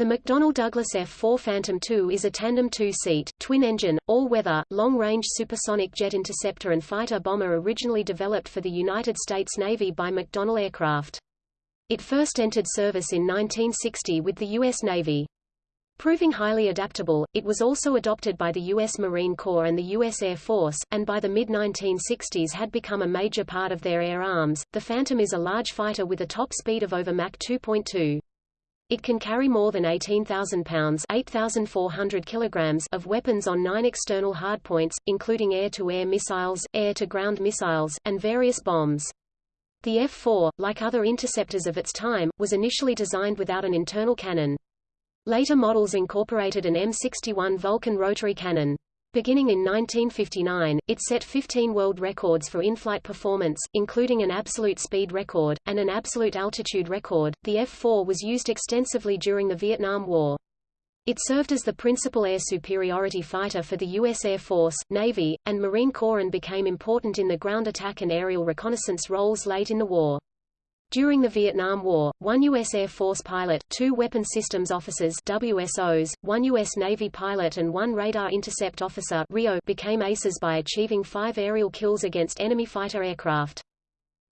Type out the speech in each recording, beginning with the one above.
The McDonnell Douglas F-4 Phantom II is a tandem two-seat, twin-engine, all-weather, long-range supersonic jet interceptor and fighter bomber originally developed for the United States Navy by McDonnell Aircraft. It first entered service in 1960 with the U.S. Navy. Proving highly adaptable, it was also adopted by the U.S. Marine Corps and the U.S. Air Force, and by the mid-1960s had become a major part of their air arms. The Phantom is a large fighter with a top speed of over Mach 2.2. It can carry more than 18,000 pounds 8,400 kilograms of weapons on nine external hardpoints, including air-to-air -air missiles, air-to-ground missiles, and various bombs. The F-4, like other interceptors of its time, was initially designed without an internal cannon. Later models incorporated an M61 Vulcan rotary cannon. Beginning in 1959, it set 15 world records for in-flight performance, including an absolute speed record, and an absolute altitude record. The F-4 was used extensively during the Vietnam War. It served as the principal air superiority fighter for the U.S. Air Force, Navy, and Marine Corps and became important in the ground attack and aerial reconnaissance roles late in the war. During the Vietnam War, one U.S. Air Force pilot, two Weapon Systems Officers WSOs, one U.S. Navy pilot and one Radar Intercept Officer RIO became aces by achieving five aerial kills against enemy fighter aircraft.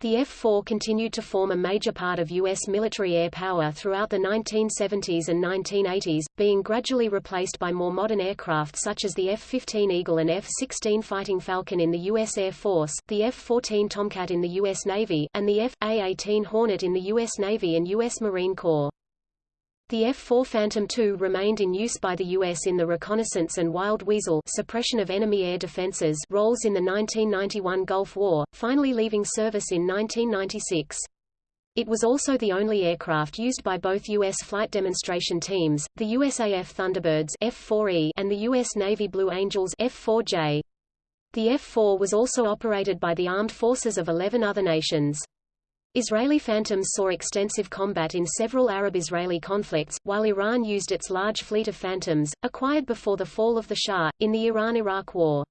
The F-4 continued to form a major part of U.S. military air power throughout the 1970s and 1980s, being gradually replaced by more modern aircraft such as the F-15 Eagle and F-16 Fighting Falcon in the U.S. Air Force, the F-14 Tomcat in the U.S. Navy, and the F-A-18 Hornet in the U.S. Navy and U.S. Marine Corps. The F-4 Phantom II remained in use by the U.S. in the reconnaissance and wild weasel suppression of enemy air defenses roles in the 1991 Gulf War, finally leaving service in 1996. It was also the only aircraft used by both U.S. flight demonstration teams, the USAF Thunderbirds F-4E and the U.S. Navy Blue Angels F-4J. The F-4 was also operated by the armed forces of 11 other nations. Israeli Phantoms saw extensive combat in several Arab-Israeli conflicts, while Iran used its large fleet of Phantoms, acquired before the fall of the Shah, in the Iran-Iraq War.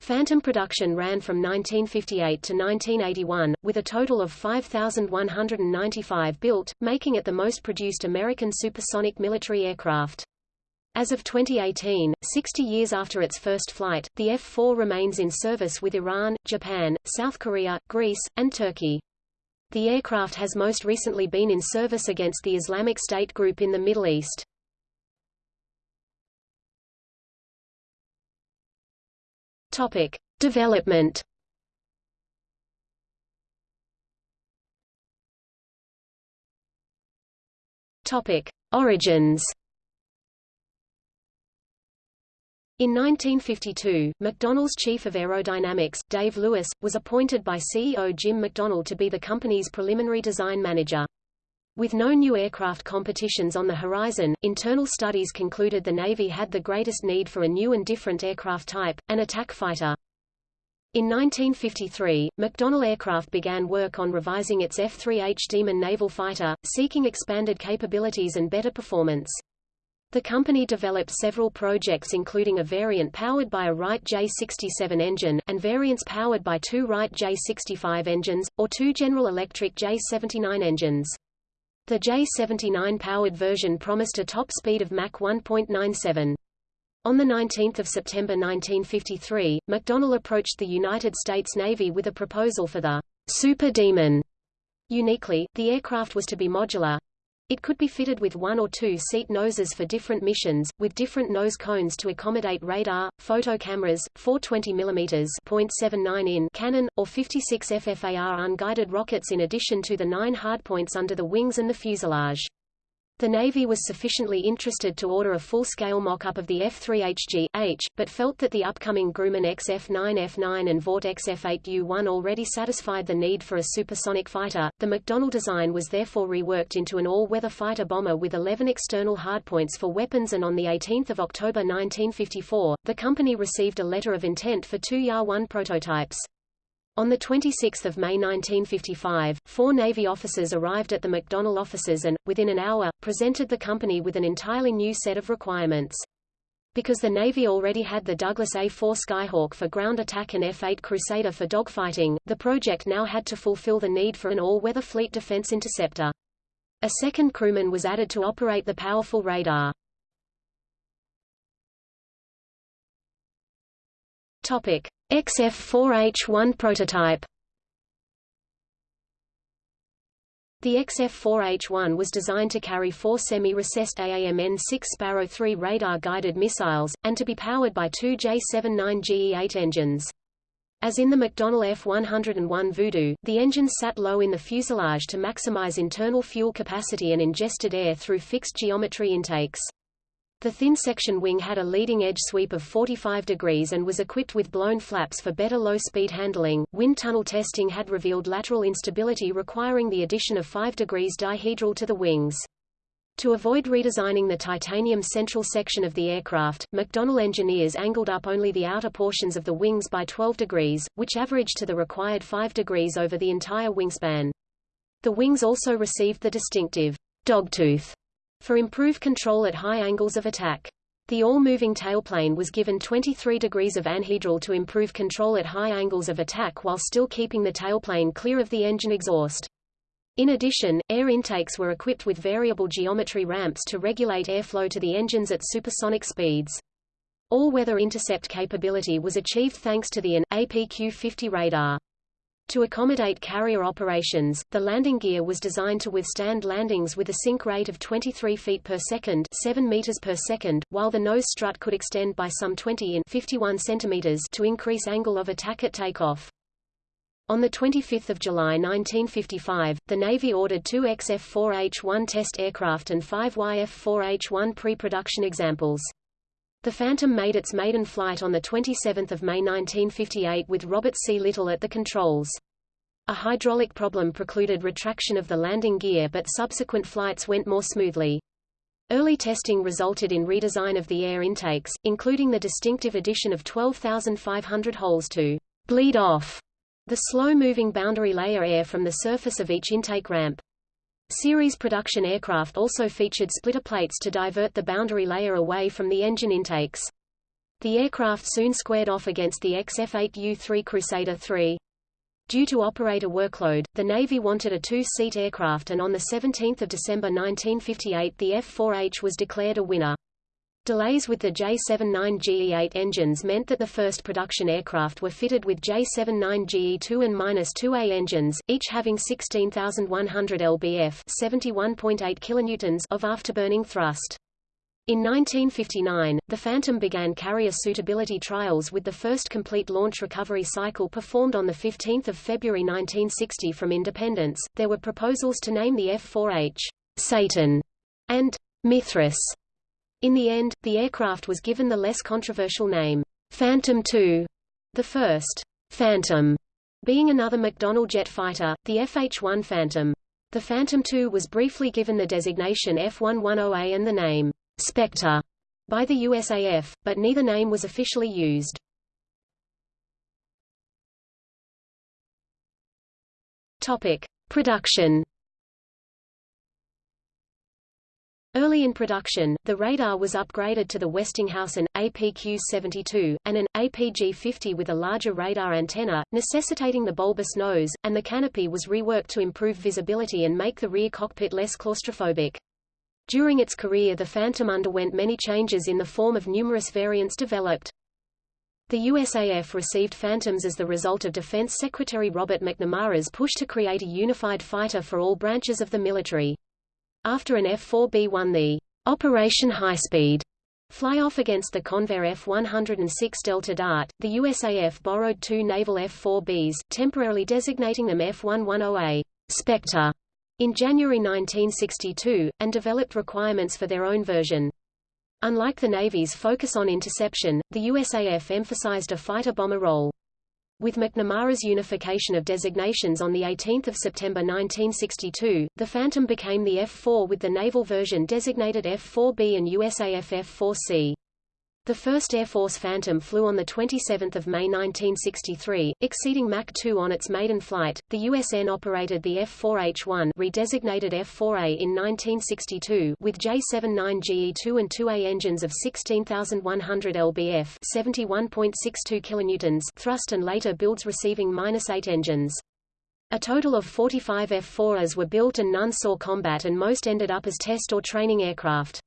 Phantom production ran from 1958 to 1981, with a total of 5,195 built, making it the most produced American supersonic military aircraft. As of 2018, 60 years after its first flight, the F-4 remains in service with Iran, Japan, South Korea, Greece, and Turkey. The aircraft has most recently been in service against the Islamic State group in the Middle East. Topic: Development. Topic: Origins. In 1952, McDonnell's chief of aerodynamics, Dave Lewis, was appointed by CEO Jim McDonnell to be the company's preliminary design manager. With no new aircraft competitions on the horizon, internal studies concluded the Navy had the greatest need for a new and different aircraft type, an attack fighter. In 1953, McDonnell Aircraft began work on revising its F-3H Demon naval fighter, seeking expanded capabilities and better performance. The company developed several projects including a variant powered by a Wright J67 engine, and variants powered by two Wright J65 engines, or two General Electric J79 engines. The J79-powered version promised a top speed of Mach 1.97. On 19 September 1953, McDonnell approached the United States Navy with a proposal for the Super Demon. Uniquely, the aircraft was to be modular, it could be fitted with one or two seat noses for different missions, with different nose cones to accommodate radar, photo cameras, 420 mm .79 in cannon, or 56 FFAR unguided rockets in addition to the nine hardpoints under the wings and the fuselage. The Navy was sufficiently interested to order a full-scale mock-up of the F-3HG-H, but felt that the upcoming Grumman XF-9F9 and Vought XF-8U-1 already satisfied the need for a supersonic fighter. The McDonnell design was therefore reworked into an all-weather fighter bomber with 11 external hardpoints for weapons and on 18 October 1954, the company received a letter of intent for two YA-1 prototypes. On 26 May 1955, four Navy officers arrived at the McDonnell offices and, within an hour, presented the company with an entirely new set of requirements. Because the Navy already had the Douglas A-4 Skyhawk for ground attack and F-8 Crusader for dogfighting, the project now had to fulfill the need for an all-weather fleet defense interceptor. A second crewman was added to operate the powerful radar. Topic: XF-4H-1 prototype. The XF-4H-1 was designed to carry four semi-recessed AAMN-6 Sparrow 3 radar-guided missiles, and to be powered by two J-79GE-8 engines. As in the McDonnell F-101 Voodoo, the engines sat low in the fuselage to maximize internal fuel capacity and ingested air through fixed geometry intakes. The thin section wing had a leading edge sweep of 45 degrees and was equipped with blown flaps for better low-speed handling. Wind tunnel testing had revealed lateral instability requiring the addition of 5 degrees dihedral to the wings. To avoid redesigning the titanium central section of the aircraft, McDonnell engineers angled up only the outer portions of the wings by 12 degrees, which averaged to the required 5 degrees over the entire wingspan. The wings also received the distinctive dogtooth for improved control at high angles of attack. The all-moving tailplane was given 23 degrees of anhedral to improve control at high angles of attack while still keeping the tailplane clear of the engine exhaust. In addition, air intakes were equipped with variable geometry ramps to regulate airflow to the engines at supersonic speeds. All-weather intercept capability was achieved thanks to the AN APQ-50 radar. To accommodate carrier operations, the landing gear was designed to withstand landings with a sink rate of 23 feet per second 7 meters per second, while the nose strut could extend by some 20 in 51 centimeters to increase angle of attack at takeoff. On 25 July 1955, the Navy ordered two XF-4H-1 test aircraft and five YF-4H-1 pre-production examples. The Phantom made its maiden flight on 27 May 1958 with Robert C. Little at the controls. A hydraulic problem precluded retraction of the landing gear but subsequent flights went more smoothly. Early testing resulted in redesign of the air intakes, including the distinctive addition of 12,500 holes to bleed off the slow-moving boundary layer air from the surface of each intake ramp. Series production aircraft also featured splitter plates to divert the boundary layer away from the engine intakes. The aircraft soon squared off against the XF-8U-3 Crusader III. Due to operator workload, the Navy wanted a two-seat aircraft and on 17 December 1958 the F-4H was declared a winner. Delays with the J-79GE-8 engines meant that the first production aircraft were fitted with J-79GE-2 and -2A engines, each having 16,100 lbf 71.8 kilonewtons of afterburning thrust. In 1959, the Phantom began carrier suitability trials with the first complete launch recovery cycle performed on 15 February 1960 from Independence. There were proposals to name the F-4H Satan and Mithras in the end, the aircraft was given the less controversial name, Phantom II. The first, Phantom, being another McDonnell jet fighter, the FH-1 Phantom. The Phantom II was briefly given the designation F-110A and the name, Spectre, by the USAF, but neither name was officially used. Topic. Production Early in production, the radar was upgraded to the Westinghouse AN, APQ-72, and an, APG-50 with a larger radar antenna, necessitating the bulbous nose, and the canopy was reworked to improve visibility and make the rear cockpit less claustrophobic. During its career the Phantom underwent many changes in the form of numerous variants developed. The USAF received Phantoms as the result of Defense Secretary Robert McNamara's push to create a unified fighter for all branches of the military. After an F-4B won the Operation Highspeed fly-off against the Convair F-106 Delta Dart, the USAF borrowed two naval F-4Bs, temporarily designating them F-110A Spectre in January 1962, and developed requirements for their own version. Unlike the Navy's focus on interception, the USAF emphasized a fighter-bomber role. With McNamara's unification of designations on 18 September 1962, the Phantom became the F-4 with the naval version designated F-4B and USAF F-4C. The first Air Force Phantom flew on 27 May 1963, exceeding Mach 2 on its maiden flight. The USN operated the F-4H-1 redesignated F-4A in 1962 with J-79GE-2 and 2A engines of 16,100 lbf 71.62 kilonewtons thrust and later builds receiving -8 engines. A total of 45 F-4As were built and none saw combat and most ended up as test or training aircraft.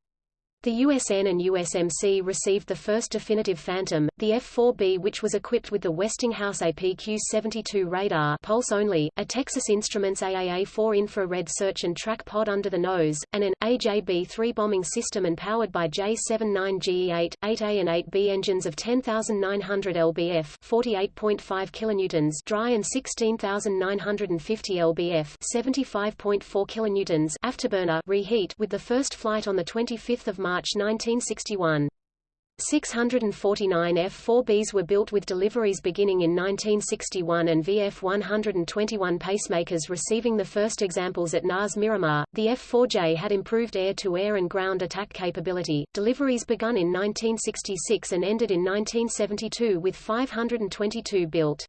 The USN and USMC received the first definitive Phantom, the F-4B which was equipped with the Westinghouse APQ-72 radar pulse only, a Texas Instruments AAA-4 infrared search and track pod under the nose, and an AJB-3 bombing system and powered by J-79GE-8, 8A and 8B engines of 10,900 lbf 48.5 kilonewtons dry and 16,950 lbf 75.4 kilonewtons afterburner reheat with the first flight on 25 March March 1961. 649 F-4Bs were built with deliveries beginning in 1961 and VF-121 pacemakers receiving the first examples at NAS Miramar. The F-4J had improved air-to-air -air and ground attack capability. Deliveries begun in 1966 and ended in 1972 with 522 built.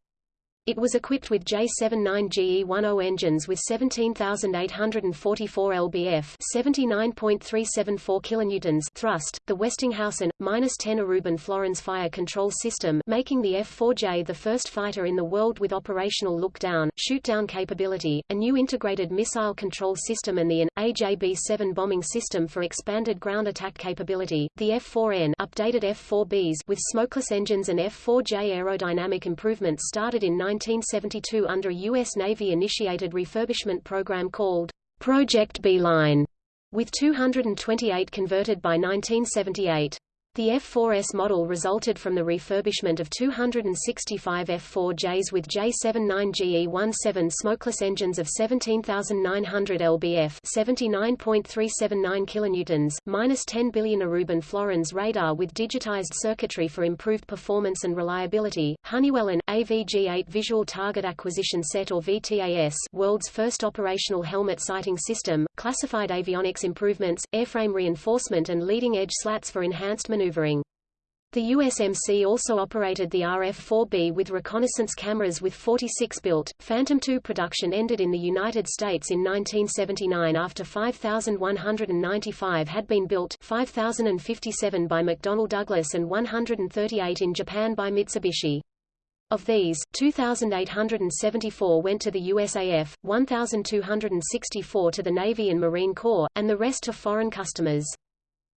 It was equipped with J79GE10 engines with 17,844 lbf (79.374 kilonewtons) thrust, the Westinghouse and -10 Aruban florins fire control system, making the F-4J the first fighter in the world with operational look-down, shoot-down capability, a new integrated missile control system and the AN AJB-7 bombing system for expanded ground attack capability. The F-4N updated F-4Bs with smokeless engines and F-4J aerodynamic improvements started in 1972 under a U.S. Navy-initiated refurbishment program called Project Beeline, with 228 converted by 1978. The F-4S model resulted from the refurbishment of 265 F-4Js with J79GE17 smokeless engines of 17,900 lbf 79.379 kilonewtons, minus 10 billion Aruban florins radar with digitized circuitry for improved performance and reliability, Honeywell and, AVG-8 Visual Target Acquisition Set or VTAS world's first operational helmet sighting system, classified avionics improvements, airframe reinforcement and leading-edge slats for enhanced maneuvering. The USMC also operated the RF-4B with reconnaissance cameras with 46 built. Phantom II production ended in the United States in 1979 after 5,195 had been built 5,057 by McDonnell Douglas and 138 in Japan by Mitsubishi. Of these, 2,874 went to the USAF, 1,264 to the Navy and Marine Corps, and the rest to foreign customers.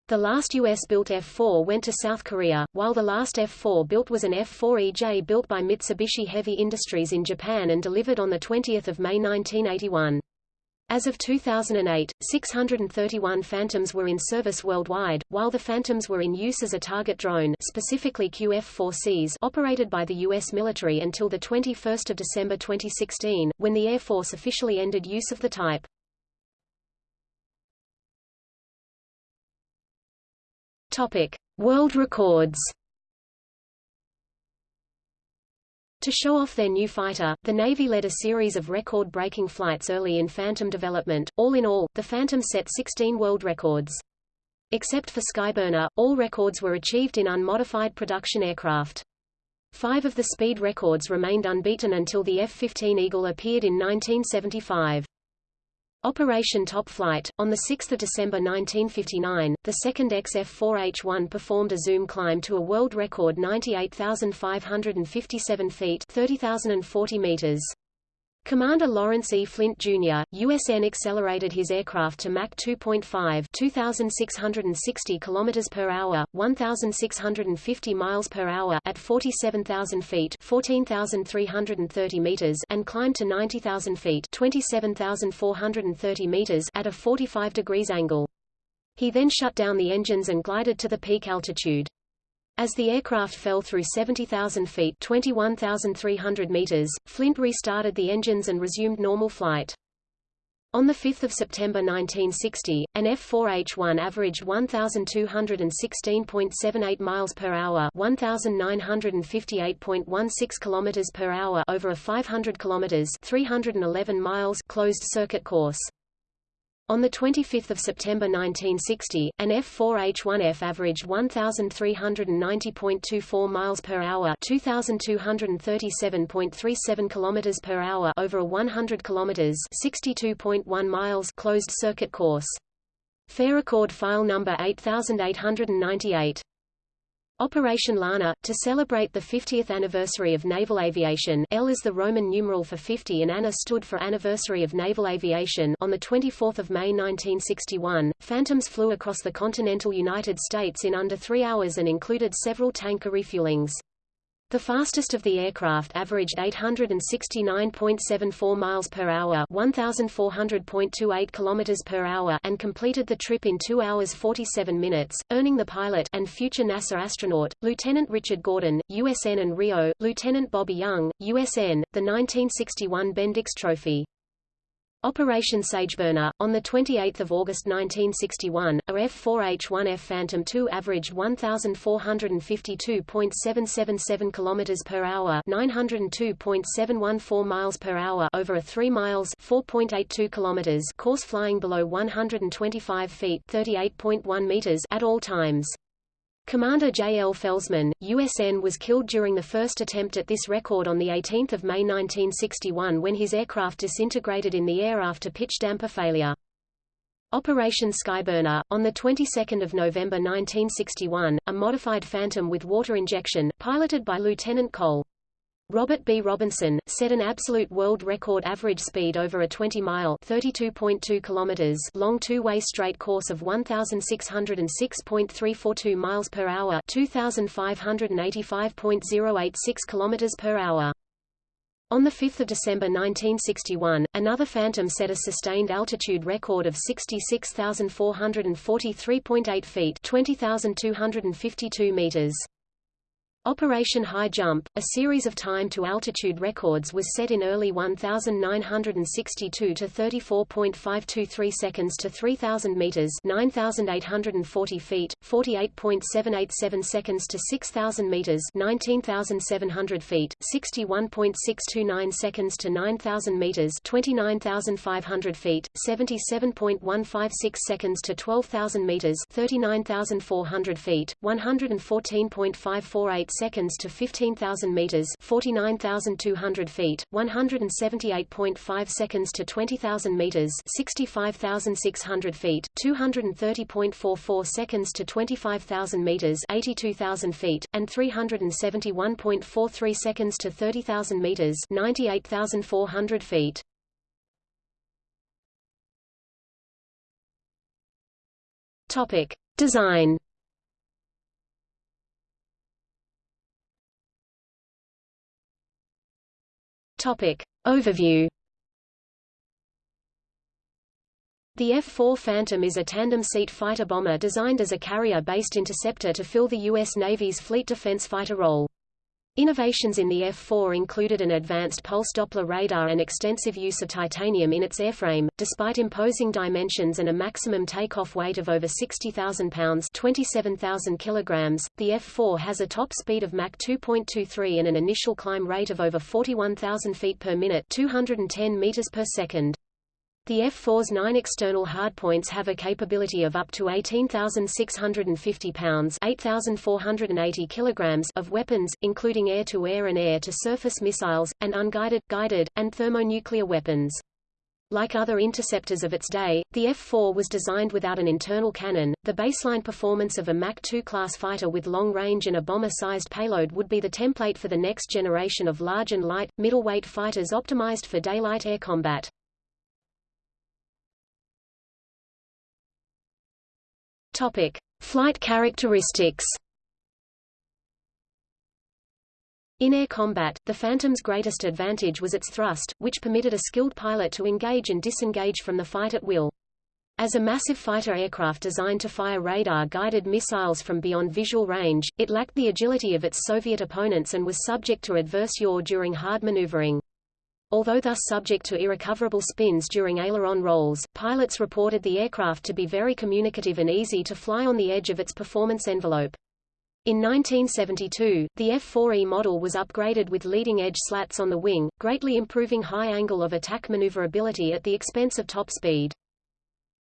The last U.S.-built F-4 went to South Korea, while the last F-4 built was an F-4EJ built by Mitsubishi Heavy Industries in Japan and delivered on 20 May 1981. As of 2008, 631 Phantoms were in service worldwide, while the Phantoms were in use as a target drone specifically QF-4Cs operated by the U.S. military until 21 December 2016, when the Air Force officially ended use of the type. Topic: World records. To show off their new fighter, the Navy led a series of record-breaking flights early in Phantom development. All in all, the Phantom set 16 world records. Except for Skyburner, all records were achieved in unmodified production aircraft. Five of the speed records remained unbeaten until the F-15 Eagle appeared in 1975. Operation Top Flight. On 6 December 1959, the second XF-4H-1 performed a zoom climb to a world record 98,557 feet 30,040 meters. Commander Lawrence E. Flint, Jr., USN accelerated his aircraft to Mach 2.5 2,660 km per hour, 1,650 miles per hour at 47,000 feet 14,330 meters and climbed to 90,000 feet 27,430 meters at a 45 degrees angle. He then shut down the engines and glided to the peak altitude. As the aircraft fell through 70,000 feet 21,300 meters, Flint restarted the engines and resumed normal flight. On 5 September 1960, an F-4H-1 averaged 1,216.78 miles per hour, 1,958.16 kilometers per hour over a 500 kilometers, 311 miles closed circuit course. On 25 September 1960, an F-4H-1F averaged 1,390.24 miles per hour, 2,237.37 kilometers per hour over a 100 kilometers, 62.1 miles closed circuit course. Fair record file number 8898. Operation Lana, to celebrate the 50th anniversary of naval aviation L is the Roman numeral for 50 and Anna stood for Anniversary of Naval Aviation on 24 May 1961, Phantoms flew across the continental United States in under three hours and included several tanker refuelings. The fastest of the aircraft averaged 869.74 miles per hour, 1400.28 kilometers per hour, and completed the trip in 2 hours 47 minutes, earning the pilot and future NASA astronaut Lieutenant Richard Gordon, USN and RIO, Lieutenant Bobby Young, USN, the 1961 Bendix Trophy. Operation Sageburner, on 28 August 1961, a F-4H-1F Phantom II averaged 1,452.777 km per hour 902.714 miles per hour over a 3 miles 4.82 km course flying below 125 feet 38.1 meters at all times. Commander J. L. Felsman, USN was killed during the first attempt at this record on 18 May 1961 when his aircraft disintegrated in the air after pitch damper failure. Operation Skyburner, on the 22nd of November 1961, a modified Phantom with water injection, piloted by Lieutenant Col. Robert B. Robinson, set an absolute world record average speed over a 20-mile (32.2 kilometers) long two-way straight course of 1,606.342 miles per hour (2,585.086 kilometers per hour). On 5 December 1961, another Phantom set a sustained altitude record of 66,443.8 feet 20,252 meters. Operation High Jump, a series of time-to-altitude records was set in early 1962 to 34.523 seconds to 3,000 meters 9,840 feet, 48.787 seconds to 6,000 meters 19,700 feet, 61.629 seconds to 9,000 meters 29,500 feet, 77.156 seconds to 12,000 meters 39,400 feet, 114.548 seconds to 15,000 meters, 49,200 feet, 178.5 seconds to 20,000 meters, 65,600 feet, 230.44 seconds to 25,000 meters, 82,000 feet, and 371.43 seconds to 30,000 meters, 98,400 feet. Topic: Design Topic. Overview The F-4 Phantom is a tandem-seat fighter-bomber designed as a carrier-based interceptor to fill the U.S. Navy's fleet defense fighter role. Innovations in the F-4 included an advanced pulse Doppler radar and extensive use of titanium in its airframe. Despite imposing dimensions and a maximum takeoff weight of over 60,000 pounds (27,000 kilograms), the F-4 has a top speed of Mach 2.23 and an initial climb rate of over 41,000 feet per minute (210 meters per second). The F-4's nine external hardpoints have a capability of up to 18,650 pounds 8,480 kilograms of weapons, including air-to-air -air and air-to-surface missiles, and unguided, guided, and thermonuclear weapons. Like other interceptors of its day, the F-4 was designed without an internal cannon. The baseline performance of a Mach 2 class fighter with long range and a bomber-sized payload would be the template for the next generation of large and light, middleweight fighters optimized for daylight air combat. Topic: Flight characteristics. In air combat, the Phantom's greatest advantage was its thrust, which permitted a skilled pilot to engage and disengage from the fight at will. As a massive fighter aircraft designed to fire radar-guided missiles from beyond visual range, it lacked the agility of its Soviet opponents and was subject to adverse yaw during hard maneuvering. Although thus subject to irrecoverable spins during aileron rolls, pilots reported the aircraft to be very communicative and easy to fly on the edge of its performance envelope. In 1972, the F-4E model was upgraded with leading-edge slats on the wing, greatly improving high angle of attack maneuverability at the expense of top speed.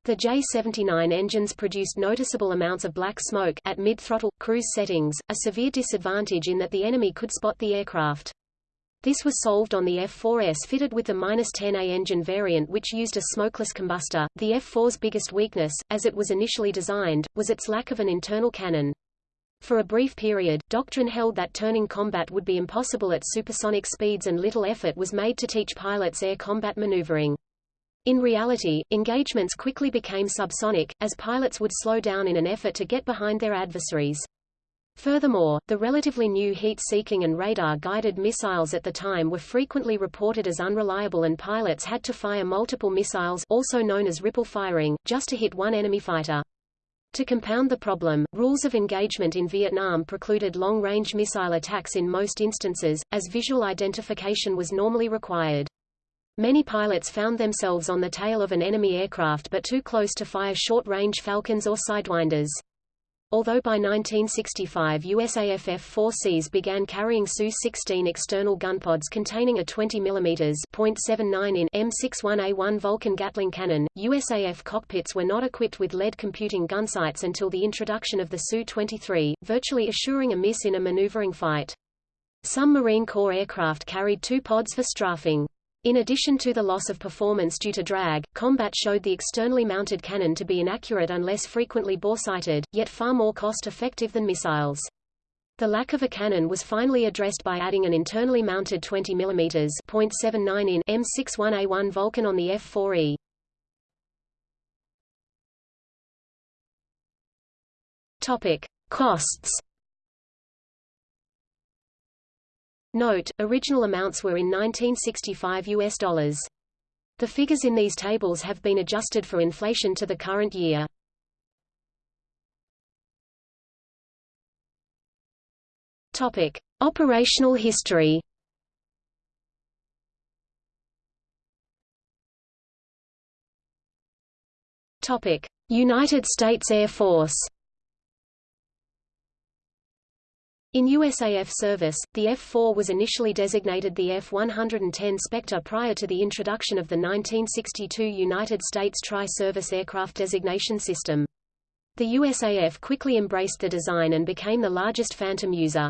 The J-79 engines produced noticeable amounts of black smoke at mid-throttle, cruise settings, a severe disadvantage in that the enemy could spot the aircraft. This was solved on the F4S fitted with the -10A engine variant which used a smokeless combustor. The F4's biggest weakness, as it was initially designed, was its lack of an internal cannon. For a brief period, doctrine held that turning combat would be impossible at supersonic speeds and little effort was made to teach pilots air combat maneuvering. In reality, engagements quickly became subsonic, as pilots would slow down in an effort to get behind their adversaries. Furthermore, the relatively new heat-seeking and radar-guided missiles at the time were frequently reported as unreliable and pilots had to fire multiple missiles also known as ripple firing, just to hit one enemy fighter. To compound the problem, rules of engagement in Vietnam precluded long-range missile attacks in most instances, as visual identification was normally required. Many pilots found themselves on the tail of an enemy aircraft but too close to fire short-range Falcons or Sidewinders. Although by 1965 USAF F-4Cs began carrying SUU-16 external gunpods containing a 20 mm .79 in M61A1 Vulcan Gatling cannon, USAF cockpits were not equipped with lead computing gunsights until the introduction of the SUU-23, virtually assuring a miss in a maneuvering fight. Some Marine Corps aircraft carried two pods for strafing. In addition to the loss of performance due to drag, combat showed the externally mounted cannon to be inaccurate unless frequently boresighted, yet far more cost-effective than missiles. The lack of a cannon was finally addressed by adding an internally mounted 20 mm .79 in M61A1 Vulcan on the F-4E. Topic: Costs Note, original amounts were in 1965 US dollars. The figures in these tables have been adjusted for inflation to the current year. Topic: Operational history. Topic: United States Air Force. In USAF service, the F-4 was initially designated the F-110 Spectre prior to the introduction of the 1962 United States Tri-Service Aircraft Designation System. The USAF quickly embraced the design and became the largest Phantom user.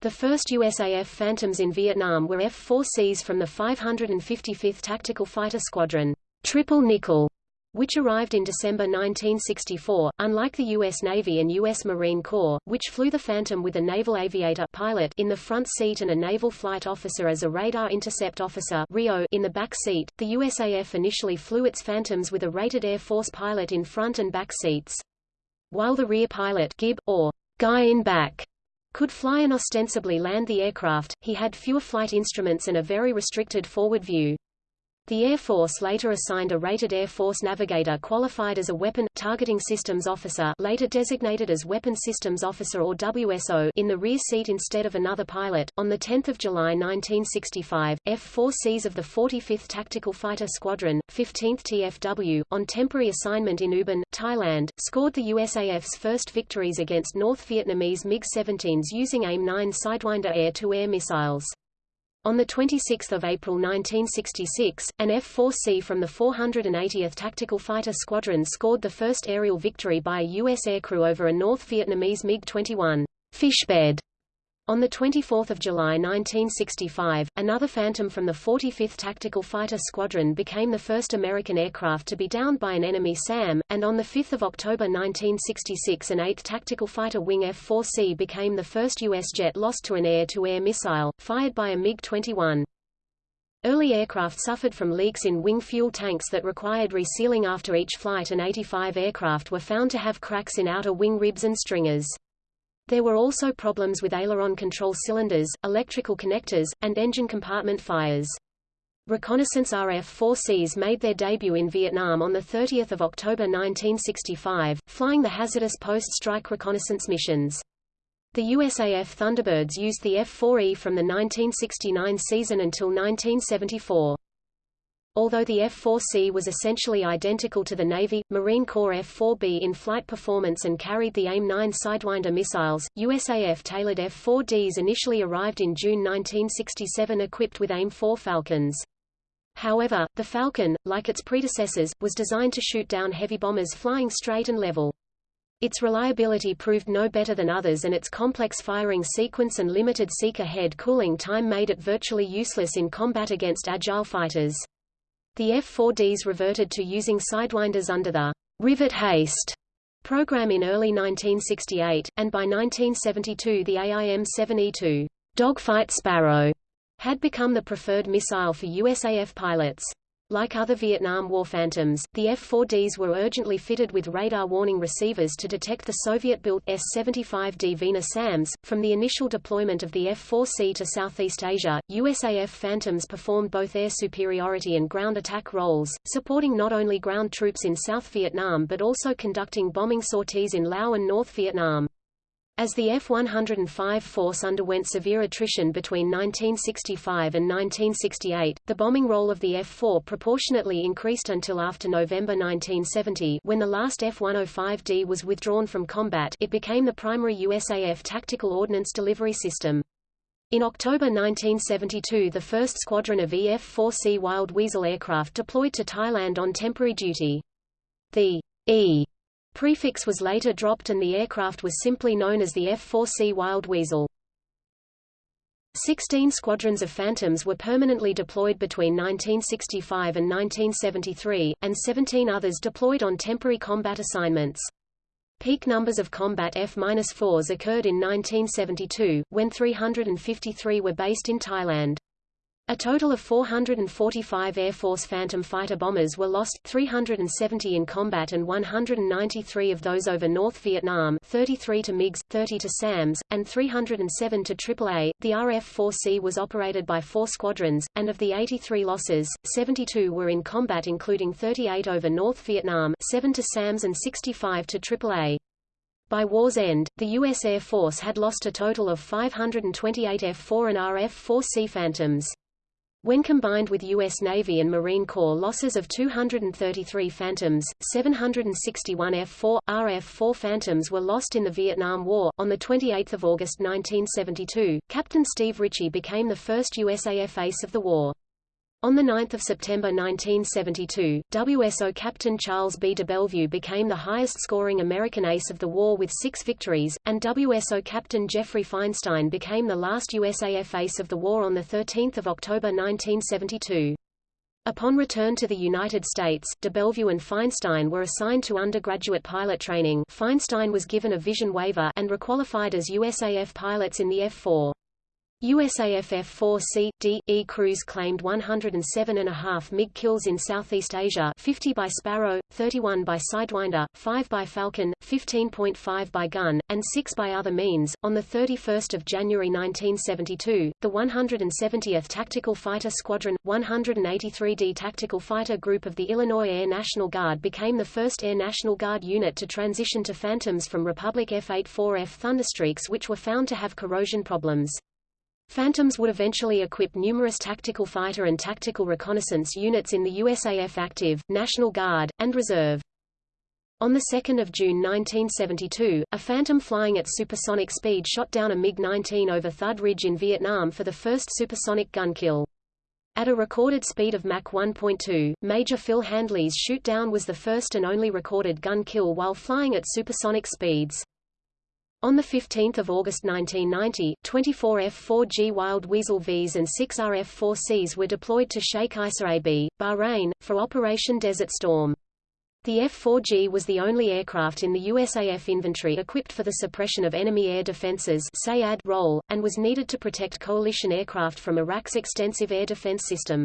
The first USAF Phantoms in Vietnam were F-4Cs from the 555th Tactical Fighter Squadron, Triple Nickel, which arrived in December 1964, unlike the U.S. Navy and U.S. Marine Corps, which flew the Phantom with a naval aviator pilot in the front seat and a naval flight officer as a radar intercept officer RIO in the back seat. The USAF initially flew its Phantoms with a rated Air Force pilot in front and back seats. While the rear pilot Gib, or guy in back, could fly and ostensibly land the aircraft, he had fewer flight instruments and a very restricted forward view. The Air Force later assigned a rated Air Force navigator qualified as a Weapon Targeting Systems Officer later designated as Weapon Systems Officer or WSO in the rear seat instead of another pilot. On 10 July 1965, F-4Cs of the 45th Tactical Fighter Squadron, 15th TFW, on temporary assignment in Ubon, Thailand, scored the USAF's first victories against North Vietnamese MiG-17s using AIM-9 Sidewinder air-to-air -air missiles. On 26 April 1966, an F-4C from the 480th Tactical Fighter Squadron scored the first aerial victory by a U.S. aircrew over a North Vietnamese MiG-21 Fishbed on 24 July 1965, another Phantom from the 45th Tactical Fighter Squadron became the first American aircraft to be downed by an enemy SAM, and on 5 October 1966 an 8th Tactical Fighter Wing F-4C became the first U.S. jet lost to an air-to-air -air missile, fired by a MiG-21. Early aircraft suffered from leaks in wing fuel tanks that required resealing after each flight and 85 aircraft were found to have cracks in outer wing ribs and stringers. There were also problems with aileron control cylinders, electrical connectors, and engine compartment fires. Reconnaissance RF-4Cs made their debut in Vietnam on 30 October 1965, flying the hazardous post-strike reconnaissance missions. The USAF Thunderbirds used the F-4E from the 1969 season until 1974. Although the F-4C was essentially identical to the Navy, Marine Corps F-4B in flight performance and carried the AIM-9 Sidewinder missiles, USAF tailored F-4Ds initially arrived in June 1967 equipped with AIM-4 Falcons. However, the Falcon, like its predecessors, was designed to shoot down heavy bombers flying straight and level. Its reliability proved no better than others and its complex firing sequence and limited seeker head cooling time made it virtually useless in combat against agile fighters. The F-4Ds reverted to using sidewinders under the rivet haste program in early 1968, and by 1972 the AIM-7E2 Dogfight Sparrow had become the preferred missile for USAF pilots. Like other Vietnam War Phantoms, the F-4Ds were urgently fitted with radar warning receivers to detect the Soviet-built S-75 Dvina SAMs. From the initial deployment of the F-4C to Southeast Asia, USAF Phantoms performed both air superiority and ground attack roles, supporting not only ground troops in South Vietnam but also conducting bombing sorties in Laos and North Vietnam. As the F-105 force underwent severe attrition between 1965 and 1968, the bombing role of the F-4 proportionately increased until after November 1970 when the last F-105D was withdrawn from combat it became the primary USAF tactical ordnance delivery system. In October 1972 the first squadron of EF-4C Wild Weasel aircraft deployed to Thailand on temporary duty. The E prefix was later dropped and the aircraft was simply known as the F-4C Wild Weasel. Sixteen squadrons of Phantoms were permanently deployed between 1965 and 1973, and 17 others deployed on temporary combat assignments. Peak numbers of combat F-4s occurred in 1972, when 353 were based in Thailand. A total of 445 Air Force Phantom fighter bombers were lost, 370 in combat and 193 of those over North Vietnam 33 to MiGs, 30 to SAMs, and 307 to AAA. The RF-4C was operated by four squadrons, and of the 83 losses, 72 were in combat including 38 over North Vietnam 7 to SAMs and 65 to AAA. By war's end, the U.S. Air Force had lost a total of 528 F-4 and RF-4C Phantoms. When combined with U.S. Navy and Marine Corps losses of 233 Phantoms, 761 F-4, RF-4 Phantoms were lost in the Vietnam War. On 28 August 1972, Captain Steve Ritchie became the first USAF ace of the war. On 9 September 1972, WSO Captain Charles B. DeBellevue became the highest-scoring American ace of the war with six victories, and WSO Captain Jeffrey Feinstein became the last USAF ace of the war on 13 October 1972. Upon return to the United States, DeBellevue and Feinstein were assigned to undergraduate pilot training Feinstein was given a vision waiver and requalified as USAF pilots in the F-4. USAF F-4C, D, E crews claimed 107.5 MiG kills in Southeast Asia 50 by Sparrow, 31 by Sidewinder, 5 by Falcon, 15.5 by gun, and 6 by other means. On 31 January 1972, the 170th Tactical Fighter Squadron, 183d Tactical Fighter Group of the Illinois Air National Guard became the first Air National Guard unit to transition to Phantoms from Republic F-84F Thunderstreaks which were found to have corrosion problems. Phantoms would eventually equip numerous tactical fighter and tactical reconnaissance units in the USAF Active, National Guard, and Reserve. On 2 June 1972, a Phantom flying at supersonic speed shot down a MiG-19 over Thud Ridge in Vietnam for the first supersonic gun kill. At a recorded speed of Mach 1.2, Major Phil Handley's shoot-down was the first and only recorded gun kill while flying at supersonic speeds. On 15 August 1990, 24 F-4G Wild Weasel Vs and 6 RF-4Cs were deployed to Sheikh Isa AB, Bahrain, for Operation Desert Storm. The F-4G was the only aircraft in the USAF inventory equipped for the suppression of enemy air defenses role, and was needed to protect coalition aircraft from Iraq's extensive air defense system.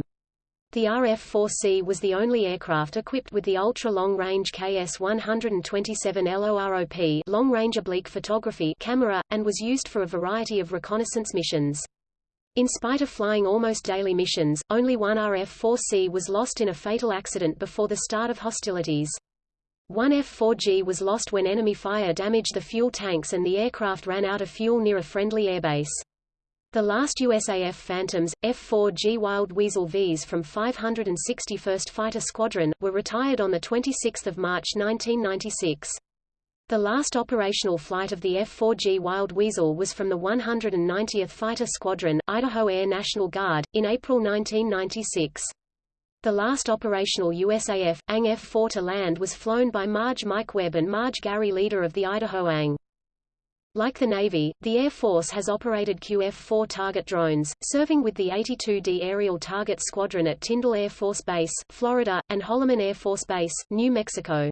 The RF-4C was the only aircraft equipped with the ultra-long-range KS-127 LOROP long-range oblique photography camera, and was used for a variety of reconnaissance missions. In spite of flying almost daily missions, only one RF-4C was lost in a fatal accident before the start of hostilities. One F-4G was lost when enemy fire damaged the fuel tanks and the aircraft ran out of fuel near a friendly airbase. The last USAF Phantoms, F-4G Wild Weasel Vs from 561st Fighter Squadron, were retired on 26 March 1996. The last operational flight of the F-4G Wild Weasel was from the 190th Fighter Squadron, Idaho Air National Guard, in April 1996. The last operational USAF, ANG F-4 to land was flown by Marge Mike Webb and Marge Gary Leeder of the Idaho ANG. Like the Navy, the Air Force has operated QF-4 target drones, serving with the 82D Aerial Target Squadron at Tyndall Air Force Base, Florida, and Holloman Air Force Base, New Mexico.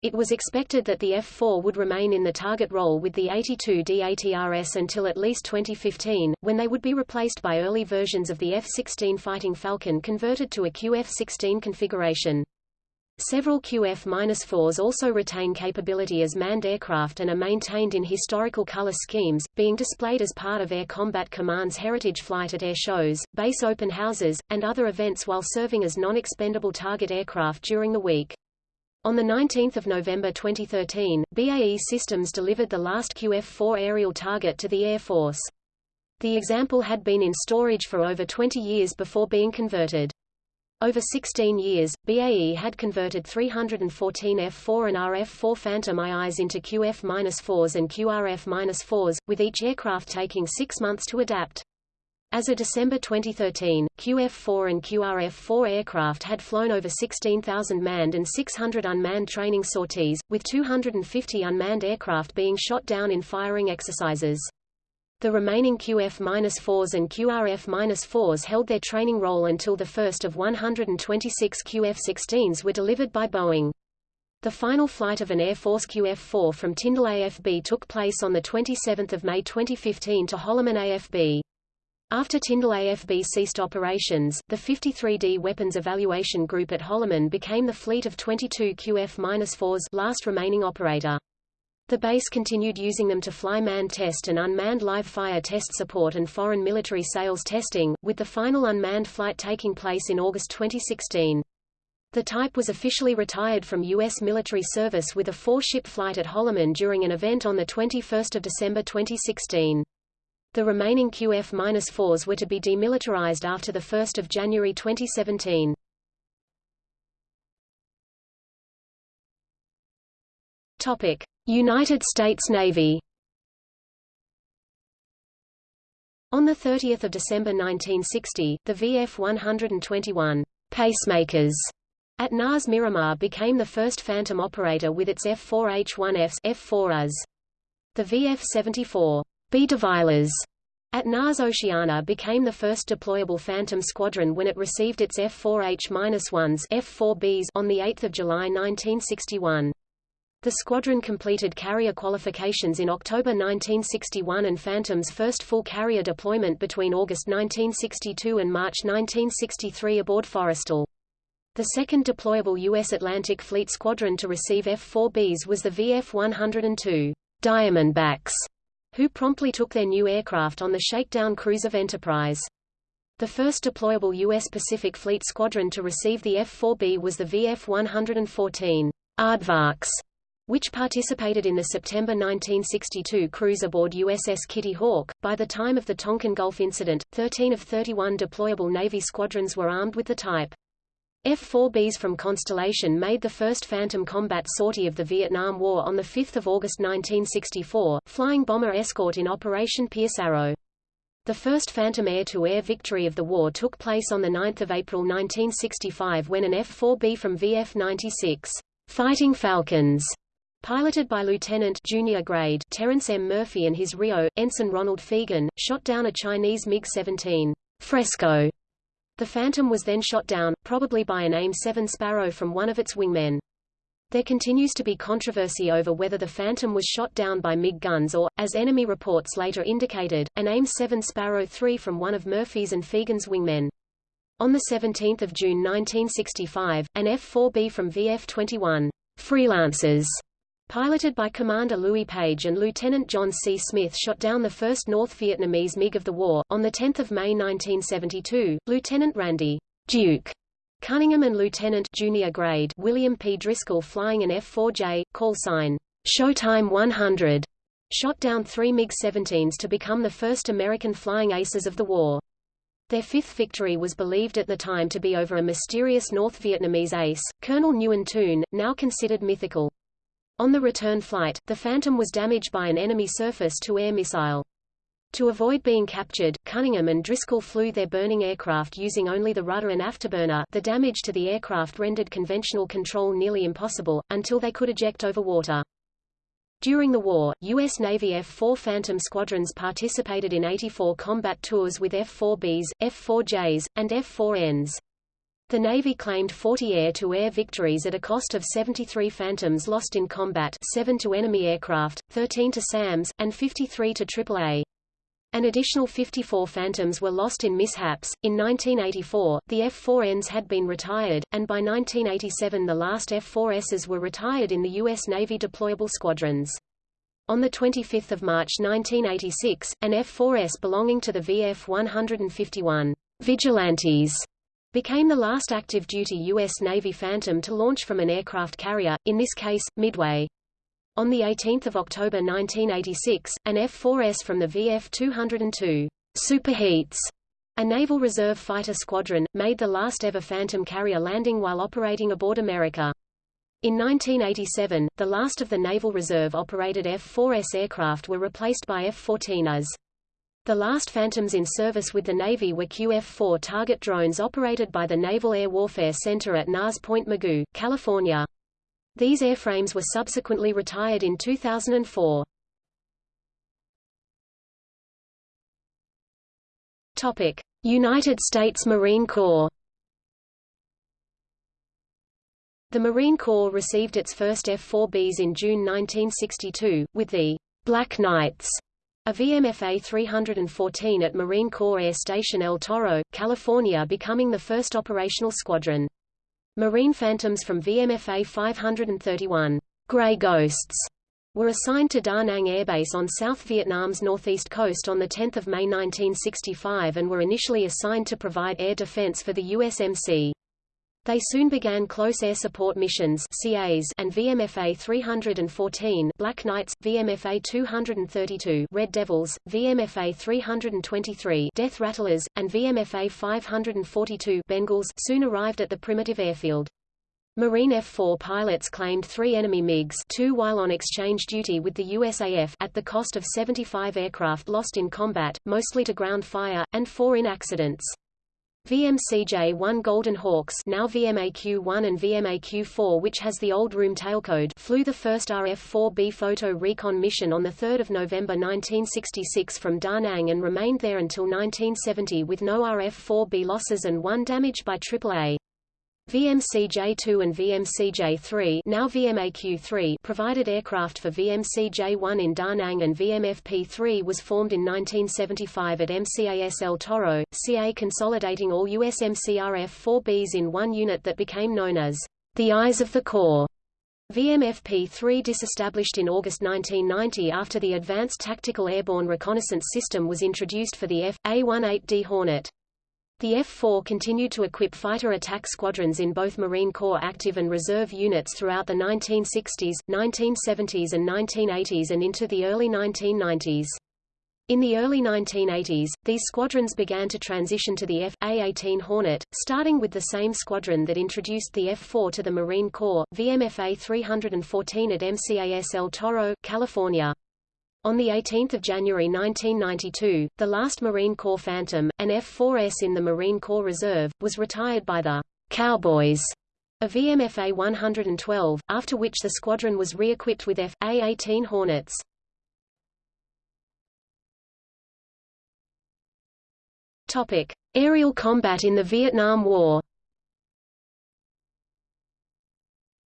It was expected that the F-4 would remain in the target role with the 82D ATRS until at least 2015, when they would be replaced by early versions of the F-16 Fighting Falcon converted to a QF-16 configuration. Several QF-4s also retain capability as manned aircraft and are maintained in historical color schemes, being displayed as part of Air Combat Command's heritage flight at air shows, base open houses, and other events while serving as non-expendable target aircraft during the week. On 19 November 2013, BAE Systems delivered the last QF-4 aerial target to the Air Force. The example had been in storage for over 20 years before being converted. Over 16 years, BAE had converted 314 F-4 and RF-4 Phantom IIs into QF-4s and QRF-4s, with each aircraft taking six months to adapt. As of December 2013, QF-4 and QRF-4 aircraft had flown over 16,000 manned and 600 unmanned training sorties, with 250 unmanned aircraft being shot down in firing exercises. The remaining QF-4s and QRF-4s held their training role until the first of 126 QF-16s were delivered by Boeing. The final flight of an Air Force QF-4 from Tyndall AFB took place on 27 May 2015 to Holloman AFB. After Tyndall AFB ceased operations, the 53D Weapons Evaluation Group at Holloman became the fleet of 22 QF-4s last remaining operator. The base continued using them to fly manned test and unmanned live-fire test support and foreign military sales testing, with the final unmanned flight taking place in August 2016. The type was officially retired from U.S. military service with a four-ship flight at Holloman during an event on 21 December 2016. The remaining QF-4s were to be demilitarized after 1 January 2017. Topic. United States Navy On 30 December 1960, the VF-121 pacemakers at NAS Miramar became the first Phantom operator with its F-4H-1Fs F-4As. The VF-74 Be-Devilers at NAS Oceana became the first deployable Phantom squadron when it received its F-4H-1s F-4Bs on 8 July 1961. The squadron completed carrier qualifications in October 1961 and Phantom's first full carrier deployment between August 1962 and March 1963 aboard Forrestal. The second deployable U.S. Atlantic Fleet squadron to receive F-4Bs was the VF-102 Diamondbacks, who promptly took their new aircraft on the shakedown cruise of Enterprise. The first deployable U.S. Pacific Fleet squadron to receive the F-4B was the VF-114 Aardvarks, which participated in the September 1962 cruise aboard USS Kitty Hawk. By the time of the Tonkin Gulf incident, 13 of 31 deployable Navy squadrons were armed with the type. F-4Bs from Constellation made the first Phantom combat sortie of the Vietnam War on 5 August 1964, flying bomber escort in Operation Pierce Arrow. The first Phantom air-to-air -air victory of the war took place on 9 April 1965 when an F-4B from VF-96 Fighting Falcons Piloted by Lieutenant junior grade Terence M. Murphy and his RIO, Ensign Ronald Fegan, shot down a Chinese MiG-17 Fresco. The Phantom was then shot down, probably by an AIM-7 Sparrow from one of its wingmen. There continues to be controversy over whether the Phantom was shot down by MiG guns or, as enemy reports later indicated, an AIM-7 Sparrow 3 from one of Murphy's and Fegan's wingmen. On 17 June 1965, an F-4B from VF-21 Freelancers Piloted by Commander Louis Page and Lieutenant John C. Smith shot down the first North Vietnamese MiG of the war. On 10 May 1972, Lieutenant Randy Duke Cunningham and Lieutenant junior grade William P. Driscoll flying an F-4J, call sign Showtime 100, shot down three MiG-17s to become the first American flying aces of the war. Their fifth victory was believed at the time to be over a mysterious North Vietnamese ace, Colonel Nguyen Toon, now considered mythical. On the return flight, the Phantom was damaged by an enemy surface-to-air missile. To avoid being captured, Cunningham and Driscoll flew their burning aircraft using only the rudder and afterburner the damage to the aircraft rendered conventional control nearly impossible, until they could eject over water. During the war, U.S. Navy F-4 Phantom squadrons participated in 84 combat tours with F-4Bs, F-4Js, and F-4Ns. The Navy claimed 40 air-to-air -air victories at a cost of 73 Phantoms lost in combat 7 to enemy aircraft, 13 to SAMs, and 53 to AAA. An additional 54 Phantoms were lost in mishaps. In 1984, the F-4Ns had been retired, and by 1987 the last F-4Ss were retired in the U.S. Navy deployable squadrons. On 25 March 1986, an F-4S belonging to the VF-151 Vigilantes became the last active-duty U.S. Navy Phantom to launch from an aircraft carrier, in this case, Midway. On 18 October 1986, an F-4S from the VF-202 Superheats, a Naval Reserve fighter squadron, made the last ever Phantom carrier landing while operating aboard America. In 1987, the last of the Naval Reserve-operated F-4S aircraft were replaced by F-14As. The last Phantoms in service with the Navy were QF-4 target drones operated by the Naval Air Warfare Center at NAS Point Mugu, California. These airframes were subsequently retired in 2004. Topic: United States Marine Corps. The Marine Corps received its first F-4Bs in June 1962, with the Black Knights a VMFA 314 at Marine Corps Air Station El Toro, California becoming the first operational squadron. Marine Phantoms from VMFA 531, Grey Ghosts, were assigned to Da Nang Air Base on South Vietnam's northeast coast on 10 May 1965 and were initially assigned to provide air defense for the USMC. They soon began close air support missions CAS and VMFA 314 Black Knights, VMFA 232 Red Devils, VMFA 323 Death Rattlers, and VMFA 542 Bengals soon arrived at the primitive airfield. Marine F-4 pilots claimed three enemy MiGs two while on exchange duty with the USAF at the cost of 75 aircraft lost in combat, mostly to ground fire, and four in accidents. VMCJ-1 Golden Hawks now VMAQ-1 and VMAQ-4 which has the old RM tailcode flew the first RF-4B photo recon mission on 3 November 1966 from Da Nang and remained there until 1970 with no RF-4B losses and one damage by AAA. VMCJ-2 and VMCJ-3 now VMAQ-3 provided aircraft for VMCJ-1 in Da Nang and VMFP-3 was formed in 1975 at MCAS El Toro, CA consolidating all USMCRF-4Bs in one unit that became known as the Eyes of the Corps. VMFP-3 disestablished in August 1990 after the Advanced Tactical Airborne Reconnaissance System was introduced for the F.A-18D Hornet. The F-4 continued to equip fighter attack squadrons in both Marine Corps active and reserve units throughout the 1960s, 1970s and 1980s and into the early 1990s. In the early 1980s, these squadrons began to transition to the F.A-18 Hornet, starting with the same squadron that introduced the F-4 to the Marine Corps, VMFA 314 at MCAS El Toro, California. On 18 January 1992, the last Marine Corps Phantom, an F-4S in the Marine Corps Reserve, was retired by the Cowboys of VMFA 112, after which the squadron was re-equipped with F.A-18 Hornets. Topic: Aerial combat in the Vietnam War.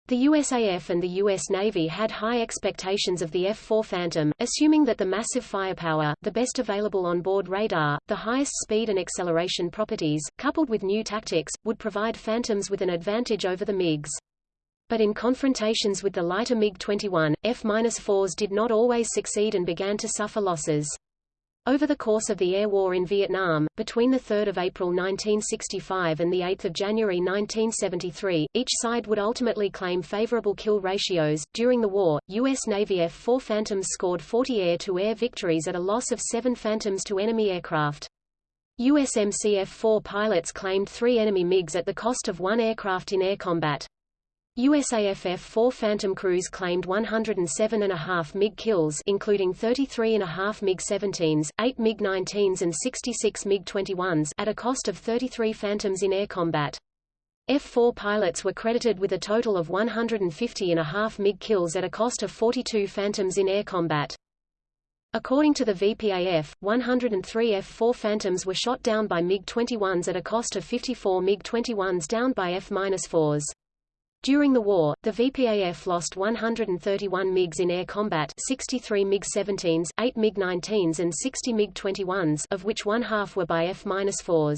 The USAF and the U.S. Navy had high expectations of the F-4 Phantom, assuming that the massive firepower, the best available on-board radar, the highest speed and acceleration properties, coupled with new tactics, would provide Phantoms with an advantage over the MiGs. But in confrontations with the lighter MiG-21, F-4s did not always succeed and began to suffer losses. Over the course of the air war in Vietnam, between 3 April 1965 and 8 January 1973, each side would ultimately claim favorable kill ratios. During the war, U.S. Navy F-4 Phantoms scored 40 air-to-air -air victories at a loss of 7 Phantoms to enemy aircraft. USMC F-4 pilots claimed three enemy MiGs at the cost of one aircraft in air combat. USAF F-4 Phantom crews claimed 107.5 MiG kills including 33.5 MiG-17s, 8 MiG-19s and 66 MiG-21s at a cost of 33 Phantoms in air combat. F-4 pilots were credited with a total of 150.5 MiG kills at a cost of 42 Phantoms in air combat. According to the VPAF, 103 F-4 Phantoms were shot down by MiG-21s at a cost of 54 MiG-21s downed by F-4s. During the war, the VPAF lost 131 MiGs in air combat 63 MiG-17s, 8 MiG-19s and 60 MiG-21s of which one half were by F-4s.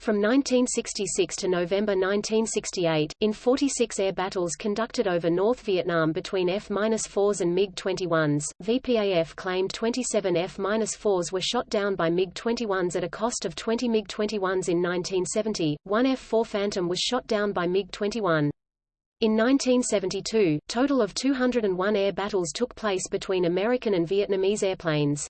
From 1966 to November 1968, in 46 air battles conducted over North Vietnam between F-4s and MiG-21s, VPAF claimed 27 F-4s were shot down by MiG-21s at a cost of 20 MiG-21s in 1970, one F-4 Phantom was shot down by MiG-21. In 1972, total of 201 air battles took place between American and Vietnamese airplanes.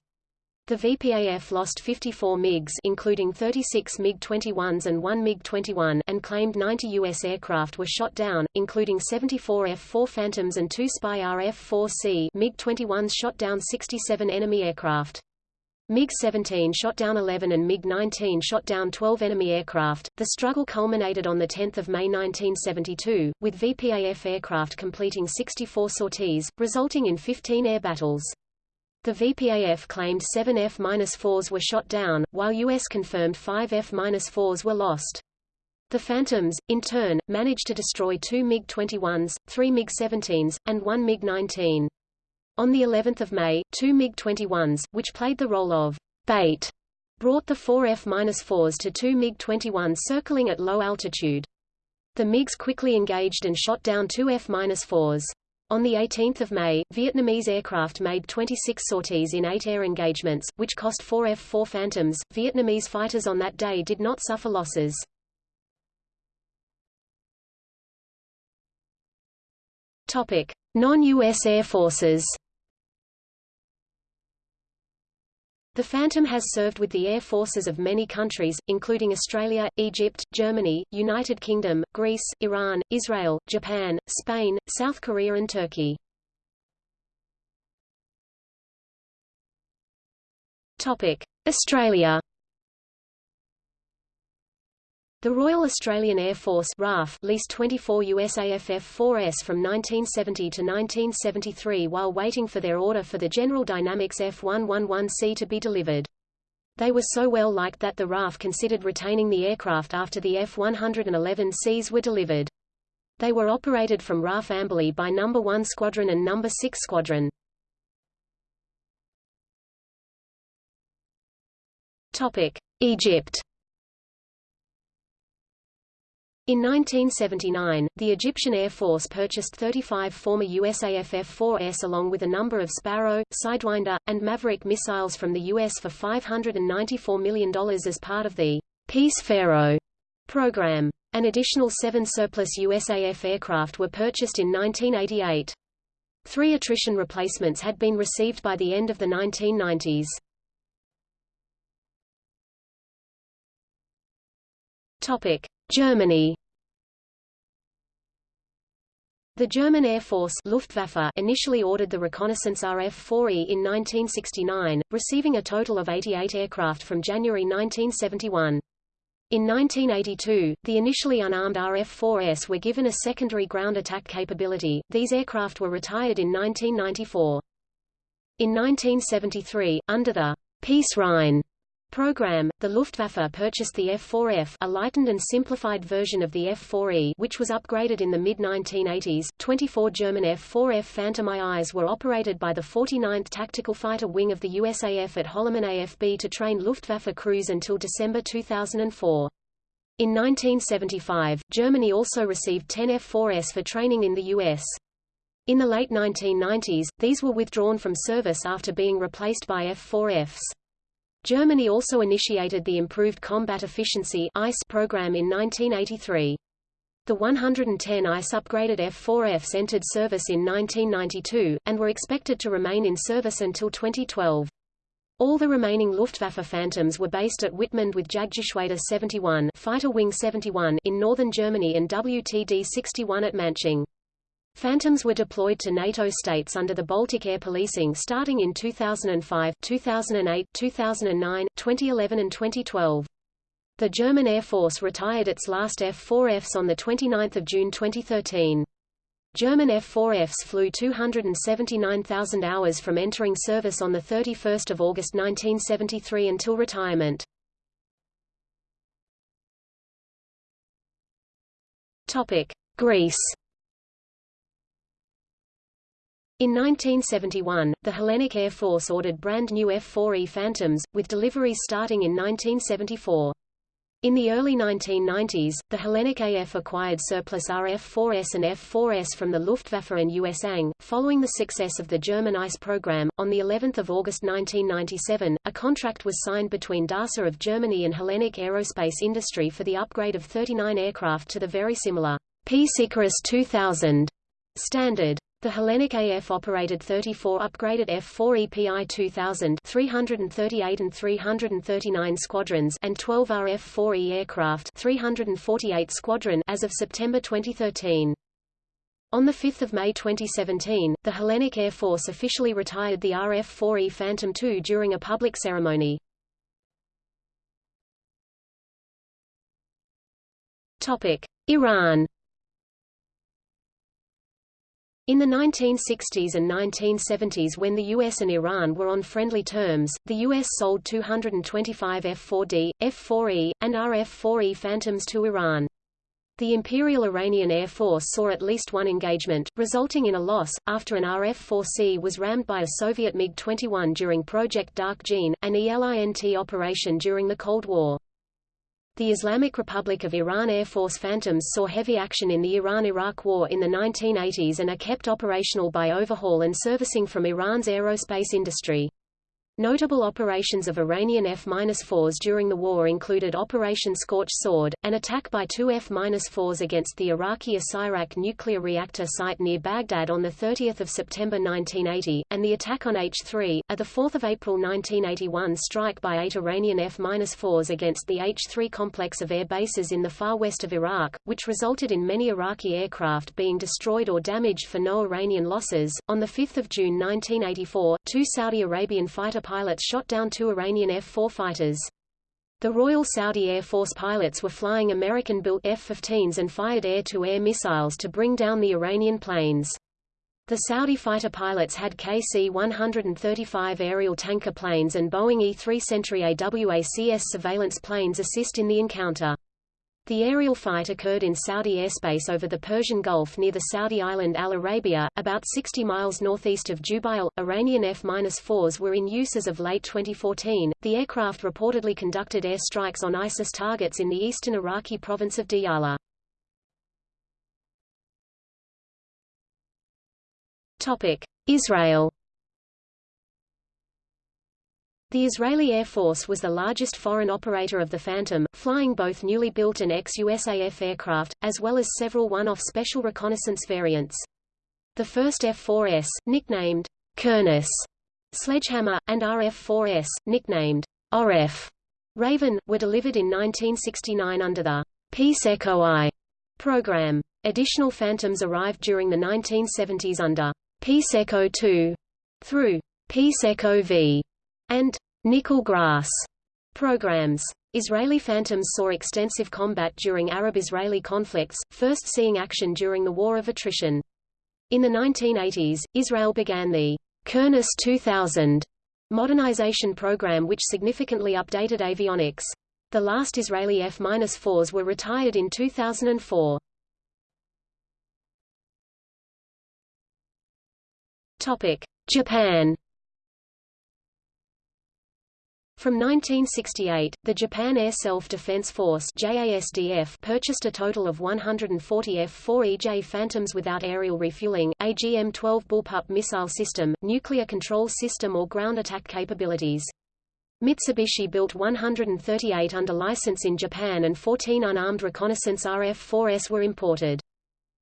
The VPAF lost 54 MiGs including 36 MiG-21s and 1 MiG-21 and claimed 90 U.S. aircraft were shot down, including 74 F-4 Phantoms and two Spy RF-4C MiG-21s shot down 67 enemy aircraft. MiG-17 shot down 11 and MiG-19 shot down 12 enemy aircraft. The struggle culminated on 10 May 1972, with VPAF aircraft completing 64 sorties, resulting in 15 air battles. The VPAF claimed seven F-4s were shot down, while U.S. confirmed five F-4s were lost. The Phantoms, in turn, managed to destroy two MiG-21s, three MiG-17s, and one MiG-19. On the 11th of May, two MiG-21s, which played the role of bait, brought the four F-4s to two MiG-21s circling at low altitude. The MiGs quickly engaged and shot down two F-4s. On 18 May, Vietnamese aircraft made 26 sorties in eight air engagements, which cost four F-4 Phantoms. Vietnamese fighters on that day did not suffer losses. Topic: Non-U.S. air forces. The Phantom has served with the air forces of many countries, including Australia, Egypt, Germany, United Kingdom, Greece, Iran, Israel, Japan, Spain, South Korea and Turkey. Australia The Royal Australian Air Force RAF leased 24 USAF F-4Es from 1970 to 1973 while waiting for their order for the General Dynamics F-111C to be delivered. They were so well liked that the RAF considered retaining the aircraft after the F-111Cs were delivered. They were operated from RAF Amberley by No. 1 Squadron and No. 6 Squadron. Egypt in 1979, the Egyptian Air Force purchased 35 former USAF F-4Es along with a number of Sparrow, Sidewinder, and Maverick missiles from the U.S. for $594 million as part of the Peace Pharaoh program. An additional seven surplus USAF aircraft were purchased in 1988. Three attrition replacements had been received by the end of the 1990s. Topic. Germany The German Air Force Luftwaffe initially ordered the reconnaissance RF-4E in 1969, receiving a total of 88 aircraft from January 1971. In 1982, the initially unarmed RF-4Es were given a secondary ground attack capability. These aircraft were retired in 1994. In 1973, under the Peace Rhine program, the Luftwaffe purchased the F-4F a lightened and simplified version of the F-4E which was upgraded in the mid-1980s. 24 German F-4F Phantom IIs were operated by the 49th Tactical Fighter Wing of the USAF at Holloman AFB to train Luftwaffe crews until December 2004. In 1975, Germany also received 10 F-4Es for training in the U.S. In the late 1990s, these were withdrawn from service after being replaced by F-4Fs. Germany also initiated the Improved Combat Efficiency ICE program in 1983. The 110 ICE upgraded F-4Fs entered service in 1992, and were expected to remain in service until 2012. All the remaining Luftwaffe Phantoms were based at Wittmund with Jagdgeschwader 71 Fighter Wing 71 in northern Germany and WTD-61 at Manching. Phantoms were deployed to NATO states under the Baltic Air Policing starting in 2005, 2008, 2009, 2011 and 2012. The German Air Force retired its last F-4Fs on 29 June 2013. German F-4Fs flew 279,000 hours from entering service on 31 August 1973 until retirement. Greece in 1971, the Hellenic Air Force ordered brand new F-4E Phantoms, with deliveries starting in 1974. In the early 1990s, the Hellenic AF acquired surplus RF-4Es and F-4Es from the Luftwaffe and USANG. Following the success of the German ICE program, on the 11th of August 1997, a contract was signed between DASA of Germany and Hellenic Aerospace Industry for the upgrade of 39 aircraft to the very similar Peace Icarus 2000 standard. The Hellenic AF operated 34 upgraded F-4 EPI 2000 338 and 339 squadrons and 12 RF-4E aircraft 348 squadron as of September 2013. On 5 May 2017, the Hellenic Air Force officially retired the RF-4E Phantom II during a public ceremony. Iran in the 1960s and 1970s when the US and Iran were on friendly terms, the US sold 225 F-4D, F-4E, and RF-4E Phantoms to Iran. The Imperial Iranian Air Force saw at least one engagement, resulting in a loss, after an RF-4C was rammed by a Soviet MiG-21 during Project Dark Gene, an ELINT operation during the Cold War. The Islamic Republic of Iran Air Force Phantoms saw heavy action in the Iran–Iraq War in the 1980s and are kept operational by overhaul and servicing from Iran's aerospace industry. Notable operations of Iranian F-4s during the war included Operation Scorch Sword, an attack by two F-4s against the Iraqi Osirak nuclear reactor site near Baghdad on 30 September 1980, and the attack on H-3, a 4 April 1981 strike by eight Iranian F-4s against the H-3 complex of air bases in the far west of Iraq, which resulted in many Iraqi aircraft being destroyed or damaged for no Iranian losses. On 5 June 1984, two Saudi Arabian fighter pilots shot down two Iranian F-4 fighters. The Royal Saudi Air Force pilots were flying American-built F-15s and fired air-to-air -air missiles to bring down the Iranian planes. The Saudi fighter pilots had KC-135 aerial tanker planes and Boeing E-3 Sentry AWACS surveillance planes assist in the encounter. The aerial fight occurred in Saudi airspace over the Persian Gulf near the Saudi island Al Arabia, about 60 miles northeast of Jubail. Iranian F-4s were in use as of late 2014. The aircraft reportedly conducted air strikes on ISIS targets in the eastern Iraqi province of Diyala. Topic: Israel the Israeli Air Force was the largest foreign operator of the Phantom, flying both newly built and ex-USAF aircraft, as well as several one-off special reconnaissance variants. The first F-4Es, nicknamed Kurnass, Sledgehammer, and RF-4Es, nicknamed Orev Raven, were delivered in 1969 under the Peace Echo I program. Additional Phantoms arrived during the 1970s under Peace Echo II through Peace Echo V and nickel grass programs. Israeli Phantoms saw extensive combat during Arab-Israeli conflicts, first seeing action during the War of Attrition. In the 1980s, Israel began the Kurnass 2000 modernization program which significantly updated avionics. The last Israeli F-4s were retired in 2004. Japan from 1968, the Japan Air Self-Defense Force JASDF purchased a total of 140 F-4EJ Phantoms without aerial refueling, AGM-12 Bullpup missile system, nuclear control system or ground attack capabilities. Mitsubishi built 138 under license in Japan and 14 unarmed reconnaissance RF-4Es were imported.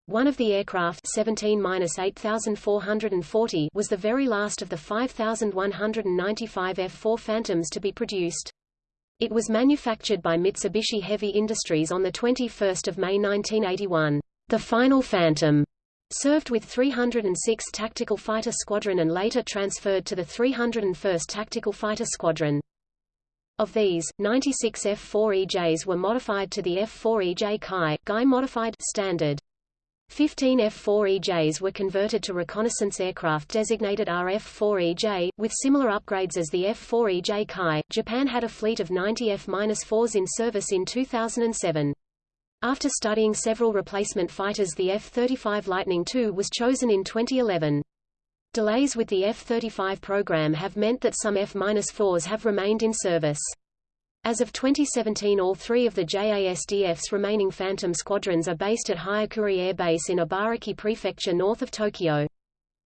One of the aircraft 17-8440 was the very last of the 5,195 F-4 Phantoms to be produced. It was manufactured by Mitsubishi Heavy Industries on 21 May 1981. The final Phantom served with 306 Tactical Fighter Squadron and later transferred to the 301st Tactical Fighter Squadron. Of these, 96 F-4EJs were modified to the F-4EJ Kai, Guy modified standard. 15 F-4EJs were converted to reconnaissance aircraft designated RF-4EJ, with similar upgrades as the F-4EJ Kai. Japan had a fleet of 90 F-4s in service in 2007. After studying several replacement fighters the F-35 Lightning II was chosen in 2011. Delays with the F-35 program have meant that some F-4s have remained in service. As of 2017 all three of the JASDF's remaining Phantom squadrons are based at Hyakuri Air Base in Ibaraki Prefecture north of Tokyo.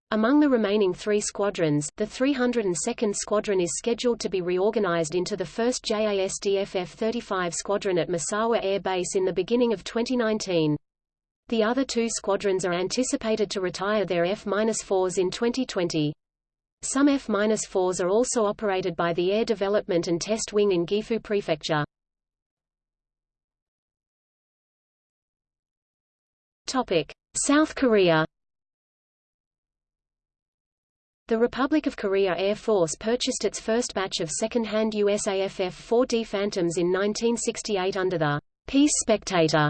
Among the remaining three squadrons, the 302nd Squadron is scheduled to be reorganized into the 1st JASDF F-35 Squadron at Misawa Air Base in the beginning of 2019. The other two squadrons are anticipated to retire their F-4s in 2020. Some F-4s are also operated by the Air Development and Test Wing in Gifu Prefecture. South Korea the Republic of Korea Air Force purchased its first batch of second-hand USAF F-4D Phantoms in 1968 under the Peace Spectator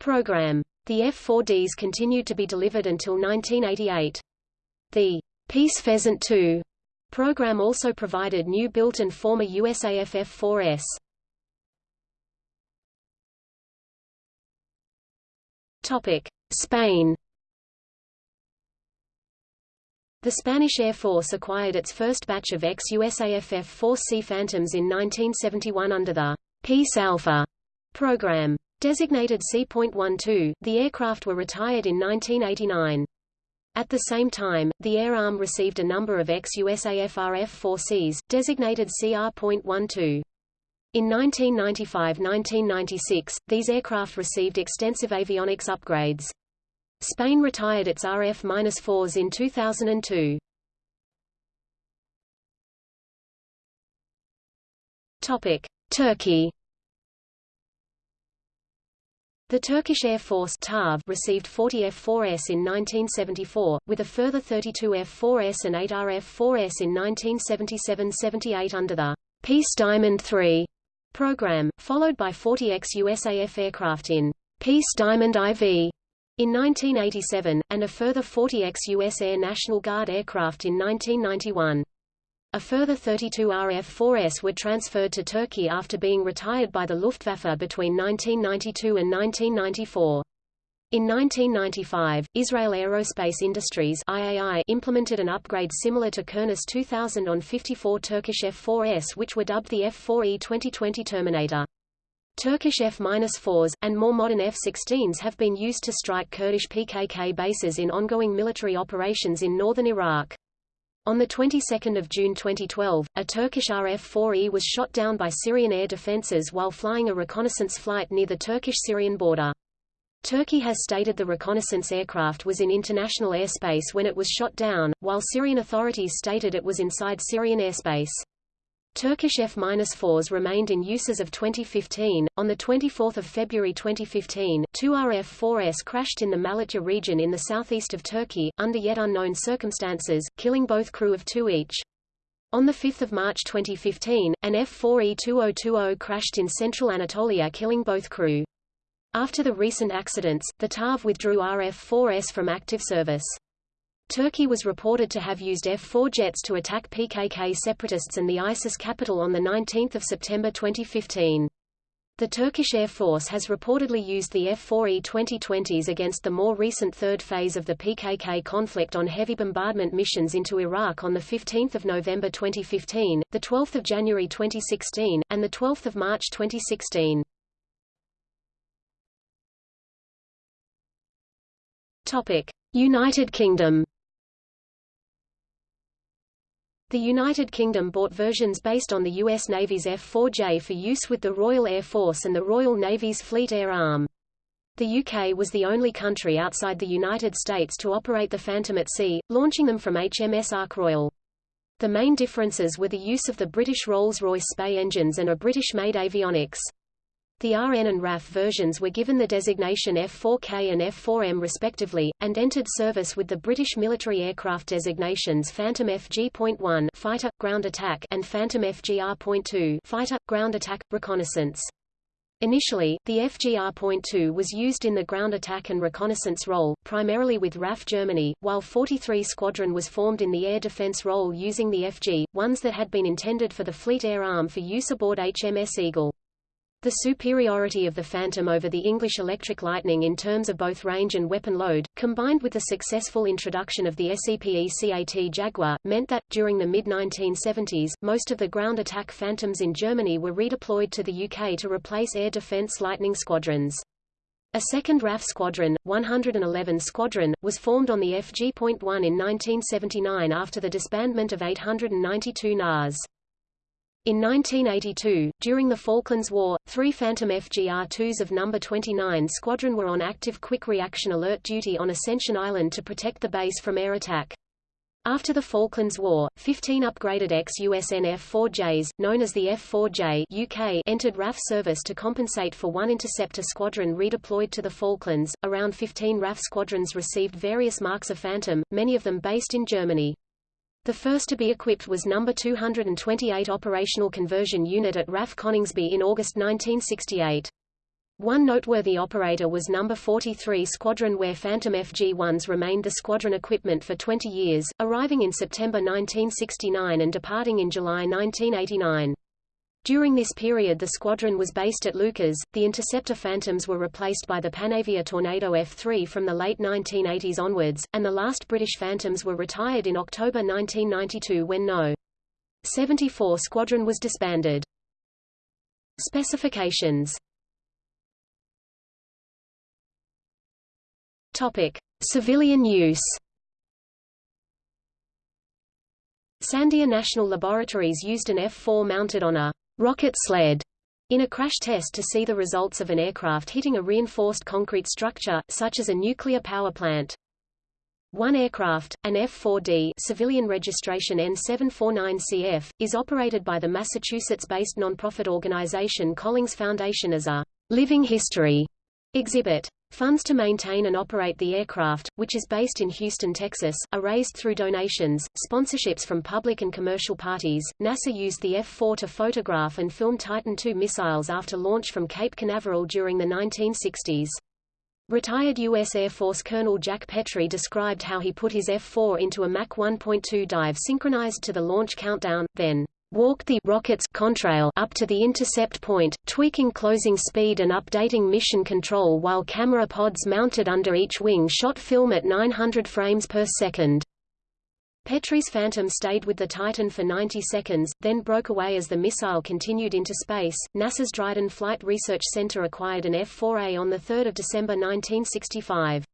program. The F-4Ds continued to be delivered until 1988. The Peace Pheasant II program also provided new built and former USAF F-4Es. Topic: Spain the Spanish Air Force acquired its first batch of ex-USAF F-4C Phantoms in 1971 under the Peace Alpha program. Designated C.12, the aircraft were retired in 1989. At the same time, the Air Arm received a number of ex-USAF RF-4Cs, designated CR.12. In 1995–1996, these aircraft received extensive avionics upgrades. Spain retired its RF-4s in 2002. Topic: Turkey. The Turkish Air Force TAF received 40 F-4Es in 1974, with a further 32 F-4Es and 8 RF-4Es in 1977–78 under the Peace Diamond III program, followed by 40 ex-USAF aircraft in Peace Diamond IV in 1987, and a further 40 ex-US Air National Guard aircraft in 1991. A further 32 RF-4Es were transferred to Turkey after being retired by the Luftwaffe between 1992 and 1994. In 1995, Israel Aerospace Industries IAI implemented an upgrade similar to Kurnass 2000 on 54 Turkish F-4Es which were dubbed the F-4E 2020 Terminator. Turkish F-4s, and more modern F-16s have been used to strike Kurdish PKK bases in ongoing military operations in northern Iraq. On the 22nd of June 2012, a Turkish RF-4E was shot down by Syrian air defenses while flying a reconnaissance flight near the Turkish-Syrian border. Turkey has stated the reconnaissance aircraft was in international airspace when it was shot down, while Syrian authorities stated it was inside Syrian airspace. Turkish F-4s remained in use as of 2015. On the 24th of February 2015, two RF-4Es crashed in the Malatya region in the southeast of Turkey, under yet unknown circumstances, killing both crew of two each. On 5 March 2015, an F-4E-2020 crashed in central Anatolia killing both crew. After the recent accidents, the TAF withdrew RF-4Es from active service. Turkey was reported to have used F-4 jets to attack PKK separatists and the ISIS capital on 19 September 2015. The Turkish Air Force has reportedly used the F-4E 2020s against the more recent third phase of the PKK conflict on heavy bombardment missions into Iraq on 15 November 2015, 12 January 2016, and 12 March 2016. United Kingdom The United Kingdom bought versions based on the U.S. Navy's F-4J for use with the Royal Air Force and the Royal Navy's Fleet Air Arm. The UK was the only country outside the United States to operate the Phantom at sea, launching them from HMS Ark Royal. The main differences were the use of the British Rolls-Royce Spey engines and a British-made avionics. The RN and RAF versions were given the designation F4K and F4M respectively, and entered service with the British military aircraft designations Phantom FG.1 fighter, ground attack and Phantom FGR.2 fighter, ground attack, reconnaissance. Initially, the FGR.2 was used in the ground attack and reconnaissance role, primarily with RAF Germany, while 43 Squadron was formed in the air defense role using the FG, ones that had been intended for the Fleet Air Arm for use aboard HMS Eagle. The superiority of the Phantom over the English Electric Lightning in terms of both range and weapon load, combined with the successful introduction of the SEPECAT Jaguar, meant that, during the mid-1970s, most of the ground attack Phantoms in Germany were redeployed to the UK to replace air defence Lightning squadrons. A second RAF squadron, 111 Squadron, was formed on the FG.1 in 1979 after the disbandment of 892 NAS. In 1982, during the Falklands War, three Phantom FGR-2s of No. 29 Squadron were on active quick reaction alert duty on Ascension Island to protect the base from air attack. After the Falklands War, 15 upgraded ex-USN F-4Js, known as the F-4J UK, entered RAF service to compensate for one interceptor squadron redeployed to the Falklands. Around 15 RAF squadrons received various marks of Phantom, many of them based in Germany. The first to be equipped was No. 228 Operational Conversion Unit at RAF Coningsby in August 1968. One noteworthy operator was No. 43 Squadron where Phantom FG-1s remained the squadron equipment for 20 years, arriving in September 1969 and departing in July 1989. During this period the squadron was based at Leuchars. The interceptor Phantoms were replaced by the Panavia Tornado F-3 from the late 1980s onwards, and the last British Phantoms were retired in October 1992 when No. 74 Squadron was disbanded. Specifications Topic: Civilian use. Sandia National Laboratories used an F-4 mounted on a rocket sled in a crash test to see the results of an aircraft hitting a reinforced concrete structure, such as a nuclear power plant. One aircraft, an F-4D civilian registration N749CF, is operated by the Massachusetts-based nonprofit organization Collings Foundation as a living history exhibit. Funds to maintain and operate the aircraft, which is based in Houston, Texas, are raised through donations, sponsorships from public and commercial parties. NASA used the F-4 to photograph and film Titan II missiles after launch from Cape Canaveral during the 1960s. Retired U.S. Air Force Colonel Jack Petrie described how he put his F-4 into a Mach 1.2 dive synchronized to the launch countdown, then walked the rocket's contrail up to the intercept point, tweaking closing speed and updating mission control while camera pods mounted under each wing shot film at 900 frames per second. Petrie's Phantom stayed with the Titan for 90 seconds, then broke away as the missile continued into space. NASA's Dryden Flight Research Center acquired an F-4A on 3 December 1965.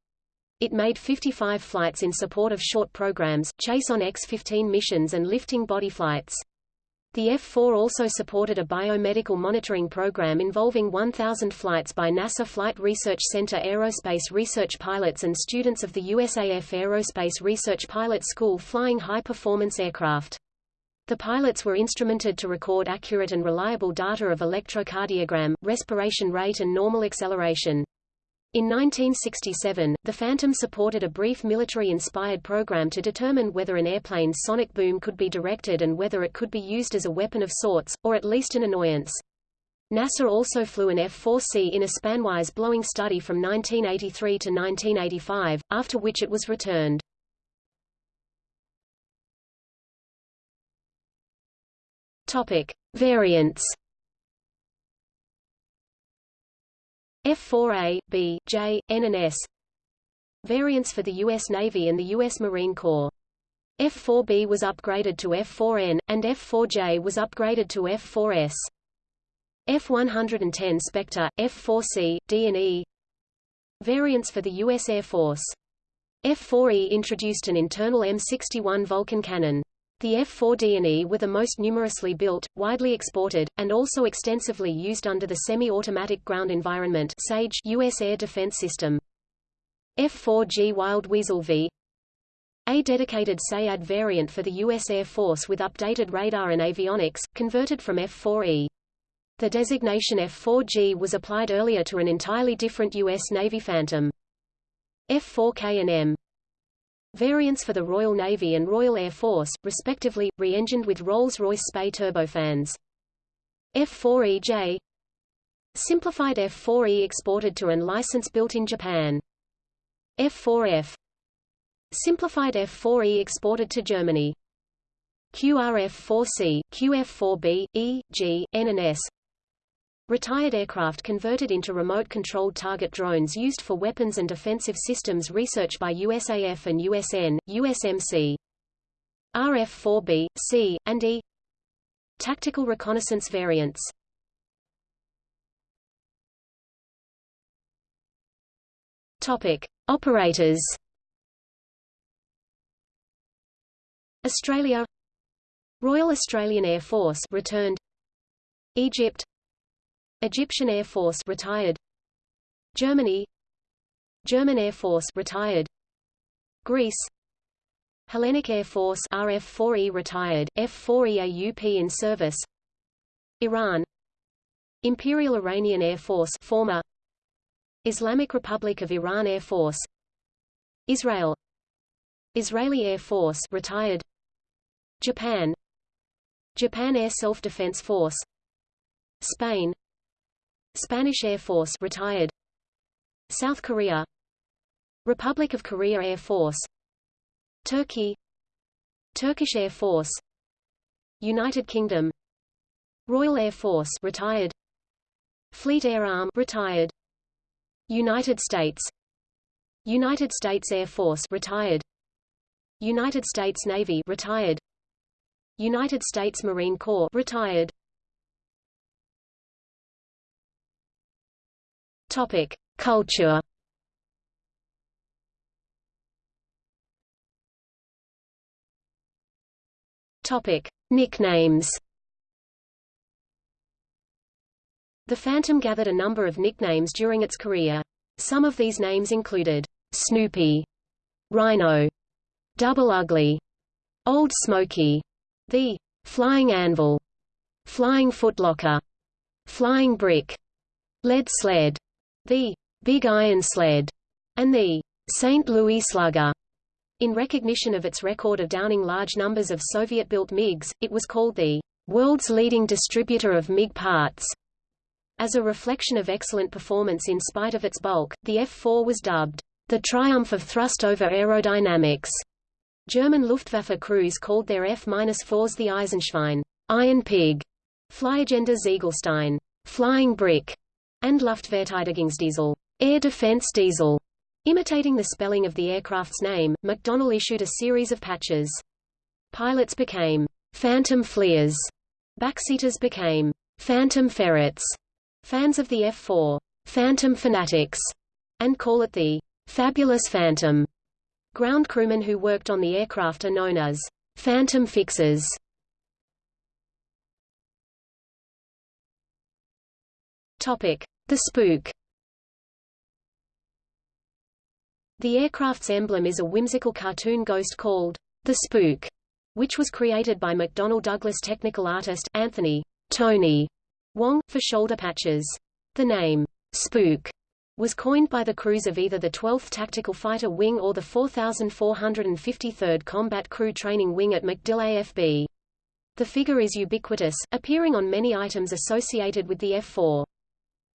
It made 55 flights in support of short programs, chase on X-15 missions and lifting body flights. The F-4 also supported a biomedical monitoring program involving 1,000 flights by NASA Flight Research Center aerospace research pilots and students of the USAF Aerospace Research Pilot School flying high-performance aircraft. The pilots were instrumented to record accurate and reliable data of electrocardiogram, respiration rate and normal acceleration. In 1967, the Phantom supported a brief military-inspired program to determine whether an airplane's sonic boom could be directed and whether it could be used as a weapon of sorts, or at least an annoyance. NASA also flew an F-4C in a spanwise blowing study from 1983 to 1985, after which it was returned. Topic. Variants F4A, B, J, N and S Variants for the U.S. Navy and the U.S. Marine Corps F4B was upgraded to F4N, and F4J was upgraded to F4S. F110 Spectre, F4C, D and E Variants for the U.S. Air Force F4E introduced an internal M61 Vulcan cannon. The F-4D&E were the most numerously built, widely exported, and also extensively used under the Semi-Automatic Ground Environment SAGE U.S. Air Defense System. F-4G Wild Weasel V a dedicated SEAD variant for the U.S. Air Force with updated radar and avionics, converted from F-4E. The designation F-4G was applied earlier to an entirely different U.S. Navy Phantom. F-4K and M Variants for the Royal Navy and Royal Air Force, respectively, re-engined with Rolls-Royce Spey turbofans. F4EJ Simplified F4E exported to and license built in Japan. F4F Simplified F4E exported to Germany. QRF-4C, QF-4B, E, G, N and S Retired aircraft converted into remote-controlled target drones used for weapons and defensive systems research by USAF and USN, USMC. RF-4B, C, and E Tactical reconnaissance variants Topic. Operators Australia Royal Australian Air Force returned Egypt Egyptian Air Force retired. Germany. German Air Force retired. Greece. Hellenic Air Force RF-4E retired, F-4E AUP in service. Iran. Imperial Iranian Air Force former Islamic Republic of Iran Air Force. Israel. Israeli Air Force retired. Japan. Japan Air Self-Defense Force. Spain Spanish Air Force retired. South Korea. Republic of Korea Air Force. Turkey. Turkish Air Force. United Kingdom. Royal Air Force retired. Fleet Air Arm retired. United States. United States Air Force retired. United States Navy retired. United States Marine Corps retired Topic Culture Topic Nicknames The Phantom gathered a number of nicknames during its career. Some of these names included Snoopy, Rhino, Double Ugly, Old Smoky, the Flying Anvil, Flying Footlocker, Flying Brick, Lead Sled, the Big Iron Sled, and the St. Louis Slugger. In recognition of its record of downing large numbers of Soviet-built MiGs, it was called the world's leading distributor of MiG parts. As a reflection of excellent performance in spite of its bulk, the F-4 was dubbed the triumph of thrust over aerodynamics. German Luftwaffe crews called their F-4s the Eisenschwein, Iron Pig, Fliegender Ziegelstein, Flying Brick, and Luftverteidigungsdiesel, Air Defense Diesel. Imitating the spelling of the aircraft's name, McDonnell issued a series of patches. Pilots became Phantom Fleers, backseaters became Phantom Ferrets, fans of the F-4, Phantom Fanatics, and call it the Fabulous Phantom. Ground crewmen who worked on the aircraft are known as Phantom Fixers. Topic: The Spook. The aircraft's emblem is a whimsical cartoon ghost called the Spook, which was created by McDonnell Douglas technical artist Anthony Tony Wong for shoulder patches. The name Spook was coined by the crews of either the 12th Tactical Fighter Wing or the 4453rd Combat Crew Training Wing at MacDill AFB. The figure is ubiquitous, appearing on many items associated with the F-4.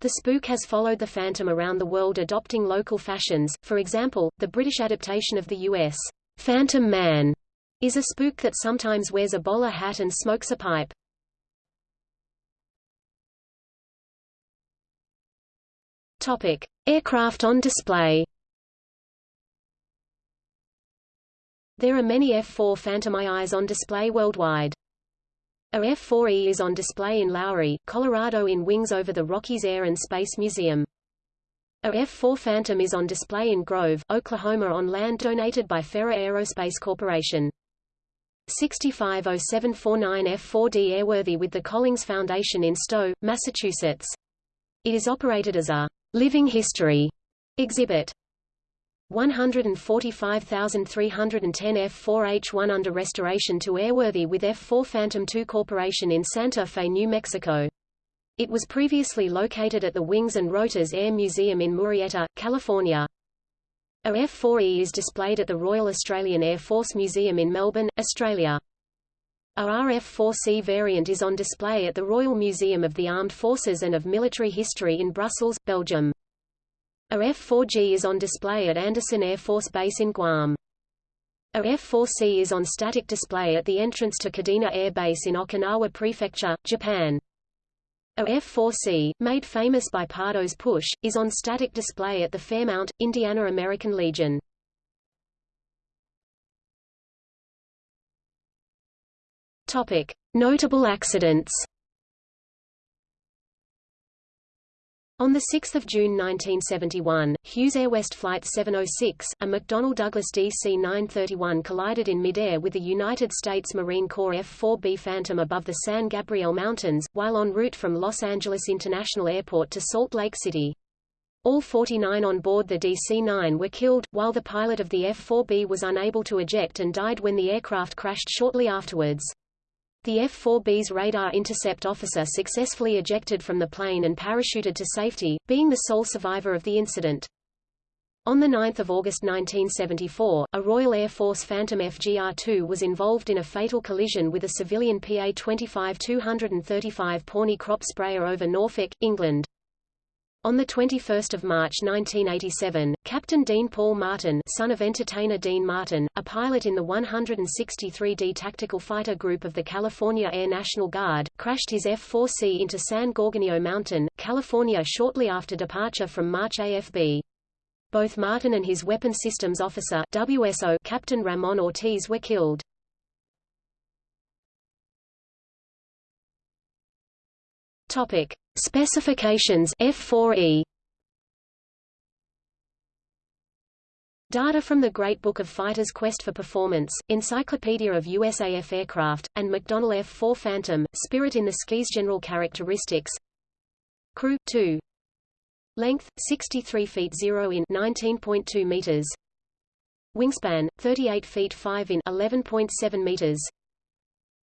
The spook has followed the Phantom around the world adopting local fashions, for example, the British adaptation of the U.S. Phantom Man is a spook that sometimes wears a bowler hat and smokes a pipe. Topic: Aircraft on display. There are many F-4 Phantom IIs on display worldwide. A F-4E is on display in Lowry, Colorado in Wings over the Rockies Air and Space Museum. A F-4 Phantom is on display in Grove, Oklahoma on land donated by Ferra Aerospace Corporation. 650749 F-4D airworthy with the Collings Foundation in Stow, Massachusetts. It is operated as a Living History exhibit 145,310 F4H1 under restoration to airworthy with F4 Phantom II Corporation in Santa Fe, New Mexico. It was previously located at the Wings and Rotors Air Museum in Murrieta, California. A F4E is displayed at the Royal Australian Air Force Museum in Melbourne, Australia. A RF-4C variant is on display at the Royal Museum of the Armed Forces and of Military History in Brussels, Belgium. A F-4G is on display at Andersen Air Force Base in Guam. A F-4C is on static display at the entrance to Kadena Air Base in Okinawa Prefecture, Japan. A F-4C, made famous by Pardo's push, is on static display at the Fairmount, Indiana American Legion. Notable accidents. On 6 June 1971, Hughes Air West Flight 706, a McDonnell Douglas DC-931 collided in midair with the United States Marine Corps F-4B Phantom above the San Gabriel Mountains, while en route from Los Angeles International Airport to Salt Lake City. All 49 on board the DC-9 were killed, while the pilot of the F-4B was unable to eject and died when the aircraft crashed shortly afterwards. The F-4B's radar intercept officer successfully ejected from the plane and parachuted to safety, being the sole survivor of the incident. On 9 August 1974, a Royal Air Force Phantom FGR-2 was involved in a fatal collision with a civilian PA-25-235 Pawnee crop sprayer over Norfolk, England. On 21 March 1987, Captain Dean Paul Martin son of entertainer Dean Martin, a pilot in the 163d Tactical Fighter Group of the California Air National Guard, crashed his F-4C into San Gorgonio Mountain, California shortly after departure from March AFB. Both Martin and his Weapon Systems Officer WSO Captain Ramon Ortiz were killed. Topic: Specifications F4E. Data from the Great Book of Fighters Quest for Performance, Encyclopedia of USAF Aircraft, and McDonnell F-4 Phantom, Spirit in the Skies General characteristics. Crew, 2 Length, 63 feet 0 in 19.2 meters. Wingspan, 38 feet 5 in 11.7 meters.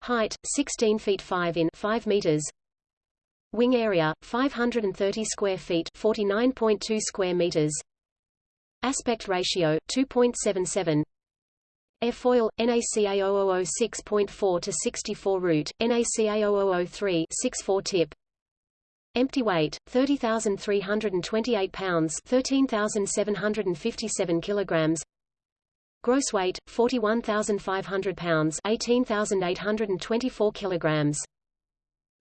Height, 16 feet 5 in 5 meters Wing area 530 square feet, 49.2 square meters. Aspect ratio 2.77. Airfoil NACA 0006.4 to 64 root, NACA 0003 64 tip. Empty weight 30,328 pounds, 13,757 kilograms. Gross weight 41,500 pounds, 18,824 kilograms.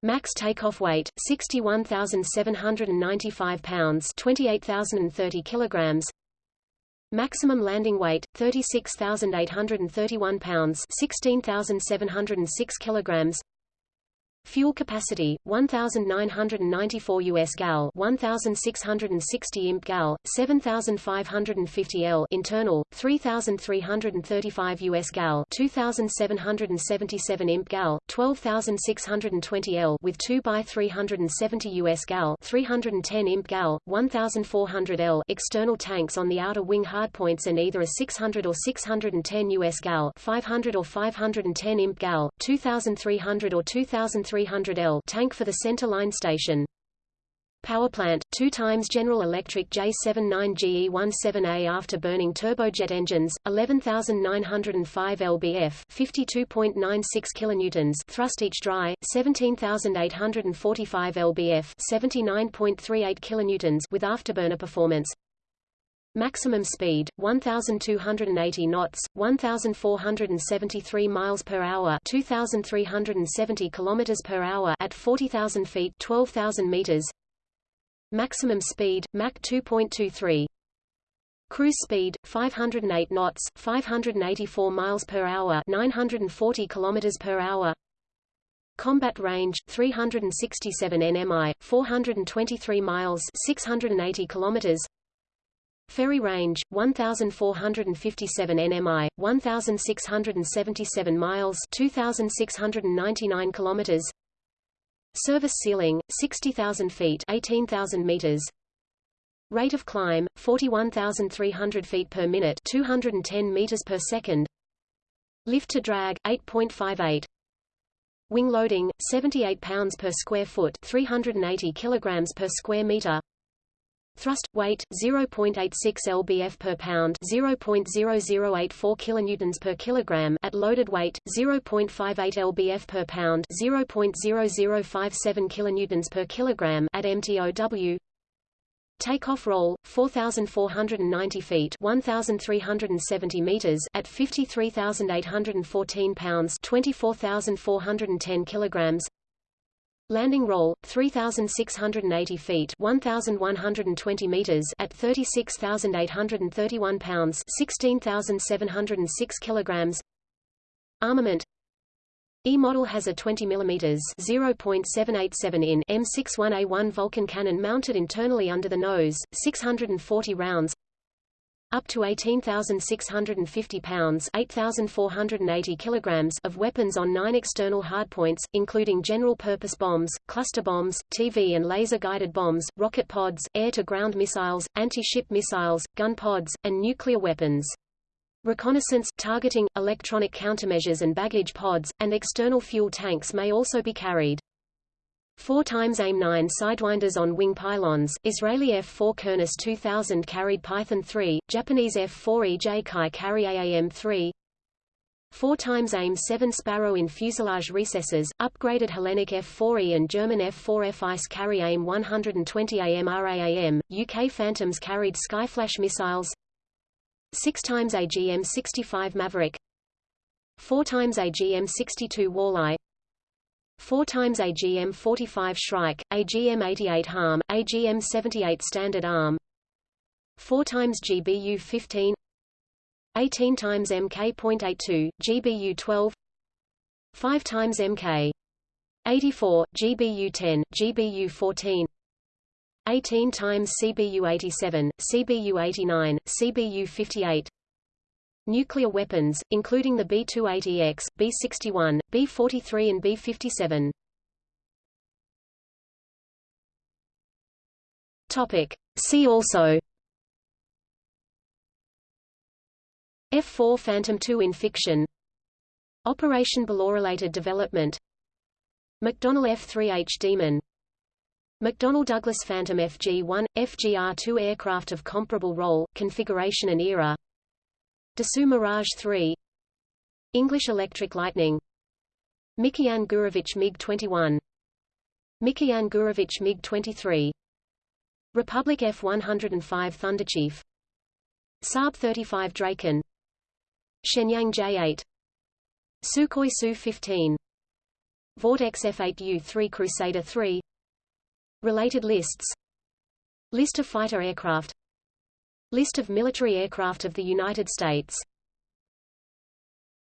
Max takeoff weight 61,795 pounds, 28,030 kilograms. Maximum landing weight 36,831 pounds, 16,706 kilograms. Fuel capacity 1994 US gal 1660 imp gal 7550 L internal 3335 US gal 2777 imp gal 12620 L with 2 by 370 US gal 310 imp gal 1400 L external tanks on the outer wing hardpoints and either a 600 or 610 US gal 500 or 510 imp gal 2300 or 2300 300L tank for the center line station. Power plant, 2 times General Electric J79GE17A after burning turbojet engines, 11,905 lbf 52.96 kilonewtons thrust each dry, 17,845 lbf 79.38 kilonewtons with afterburner performance. Maximum speed 1280 knots, 1473 miles per hour, 2370 kilometers per hour at 40,000 feet, 12,000 meters. Maximum speed Mach 2.23. Cruise speed 508 knots, 584 miles per hour, 940 kilometers per hour. Combat range 367 nmi, 423 miles, 680 kilometers. Ferry range 1457 nmi 1677 miles 2699 kilometers. Service ceiling 60000 feet 18000 meters. Rate of climb 41300 feet per minute 210 meters per second. Lift to drag 8.58 Wing loading 78 pounds per square foot 380 kilograms per square meter Thrust weight 0.86 lbf per pound, 0.0084 kilonewtons per kilogram at loaded weight 0.58 lbf per pound, 0.0057 kilonewtons per kilogram at MTOW. Takeoff roll 4490 feet, 1370 meters at 53814 pounds, 24410 kilograms. Landing roll, 3,680 feet 1,120 meters at 36,831 pounds 16,706 kilograms. Armament. E-model has a 20 mm 0.787 in M61A1 Vulcan cannon mounted internally under the nose, 640 rounds up to 18,650 pounds 8,480 kilograms of weapons on nine external hardpoints, including general-purpose bombs, cluster bombs, TV and laser-guided bombs, rocket pods, air-to-ground missiles, anti-ship missiles, gun pods, and nuclear weapons. Reconnaissance, targeting, electronic countermeasures and baggage pods, and external fuel tanks may also be carried. 4 times AIM-9 Sidewinders on wing pylons, Israeli F-4 Kurnass 2000 carried Python 3, Japanese F-4 EJ Kai carry AAM-3 4 times AIM-7 Sparrow in fuselage recesses, upgraded Hellenic F-4E and German F-4F ICE carry AIM-120 AMRAAM, UK Phantoms carried Skyflash missiles. 6 times AGM-65 Maverick. 4 times AGM-62 Walleye 4 times AGM 45 Shrike, AGM 88 Harm, AGM 78 Standard Arm. 4 times GBU 15 18 times MK.82, GBU 12 5 times MK 84, GBU 10, GBU 14 18 times CBU 87, CBU 89, CBU 58 Nuclear weapons, including the B-280X, B-61, B-43 and B-57. Topic. See also F-4 Phantom II in fiction Operation Related development McDonnell F-3H Demon McDonnell Douglas Phantom FG-1, FGR-2 aircraft of comparable role, configuration and era Dassault Mirage 3 English Electric Lightning Mikoyan Gurevich MiG-21 Mikoyan Gurevich MiG-23 Republic F-105 Thunderchief Saab 35 Draken Shenyang J-8 Sukhoi Su-15 Vought XF-8U-3 Crusader 3 Related lists List of fighter aircraft List of military aircraft of the United States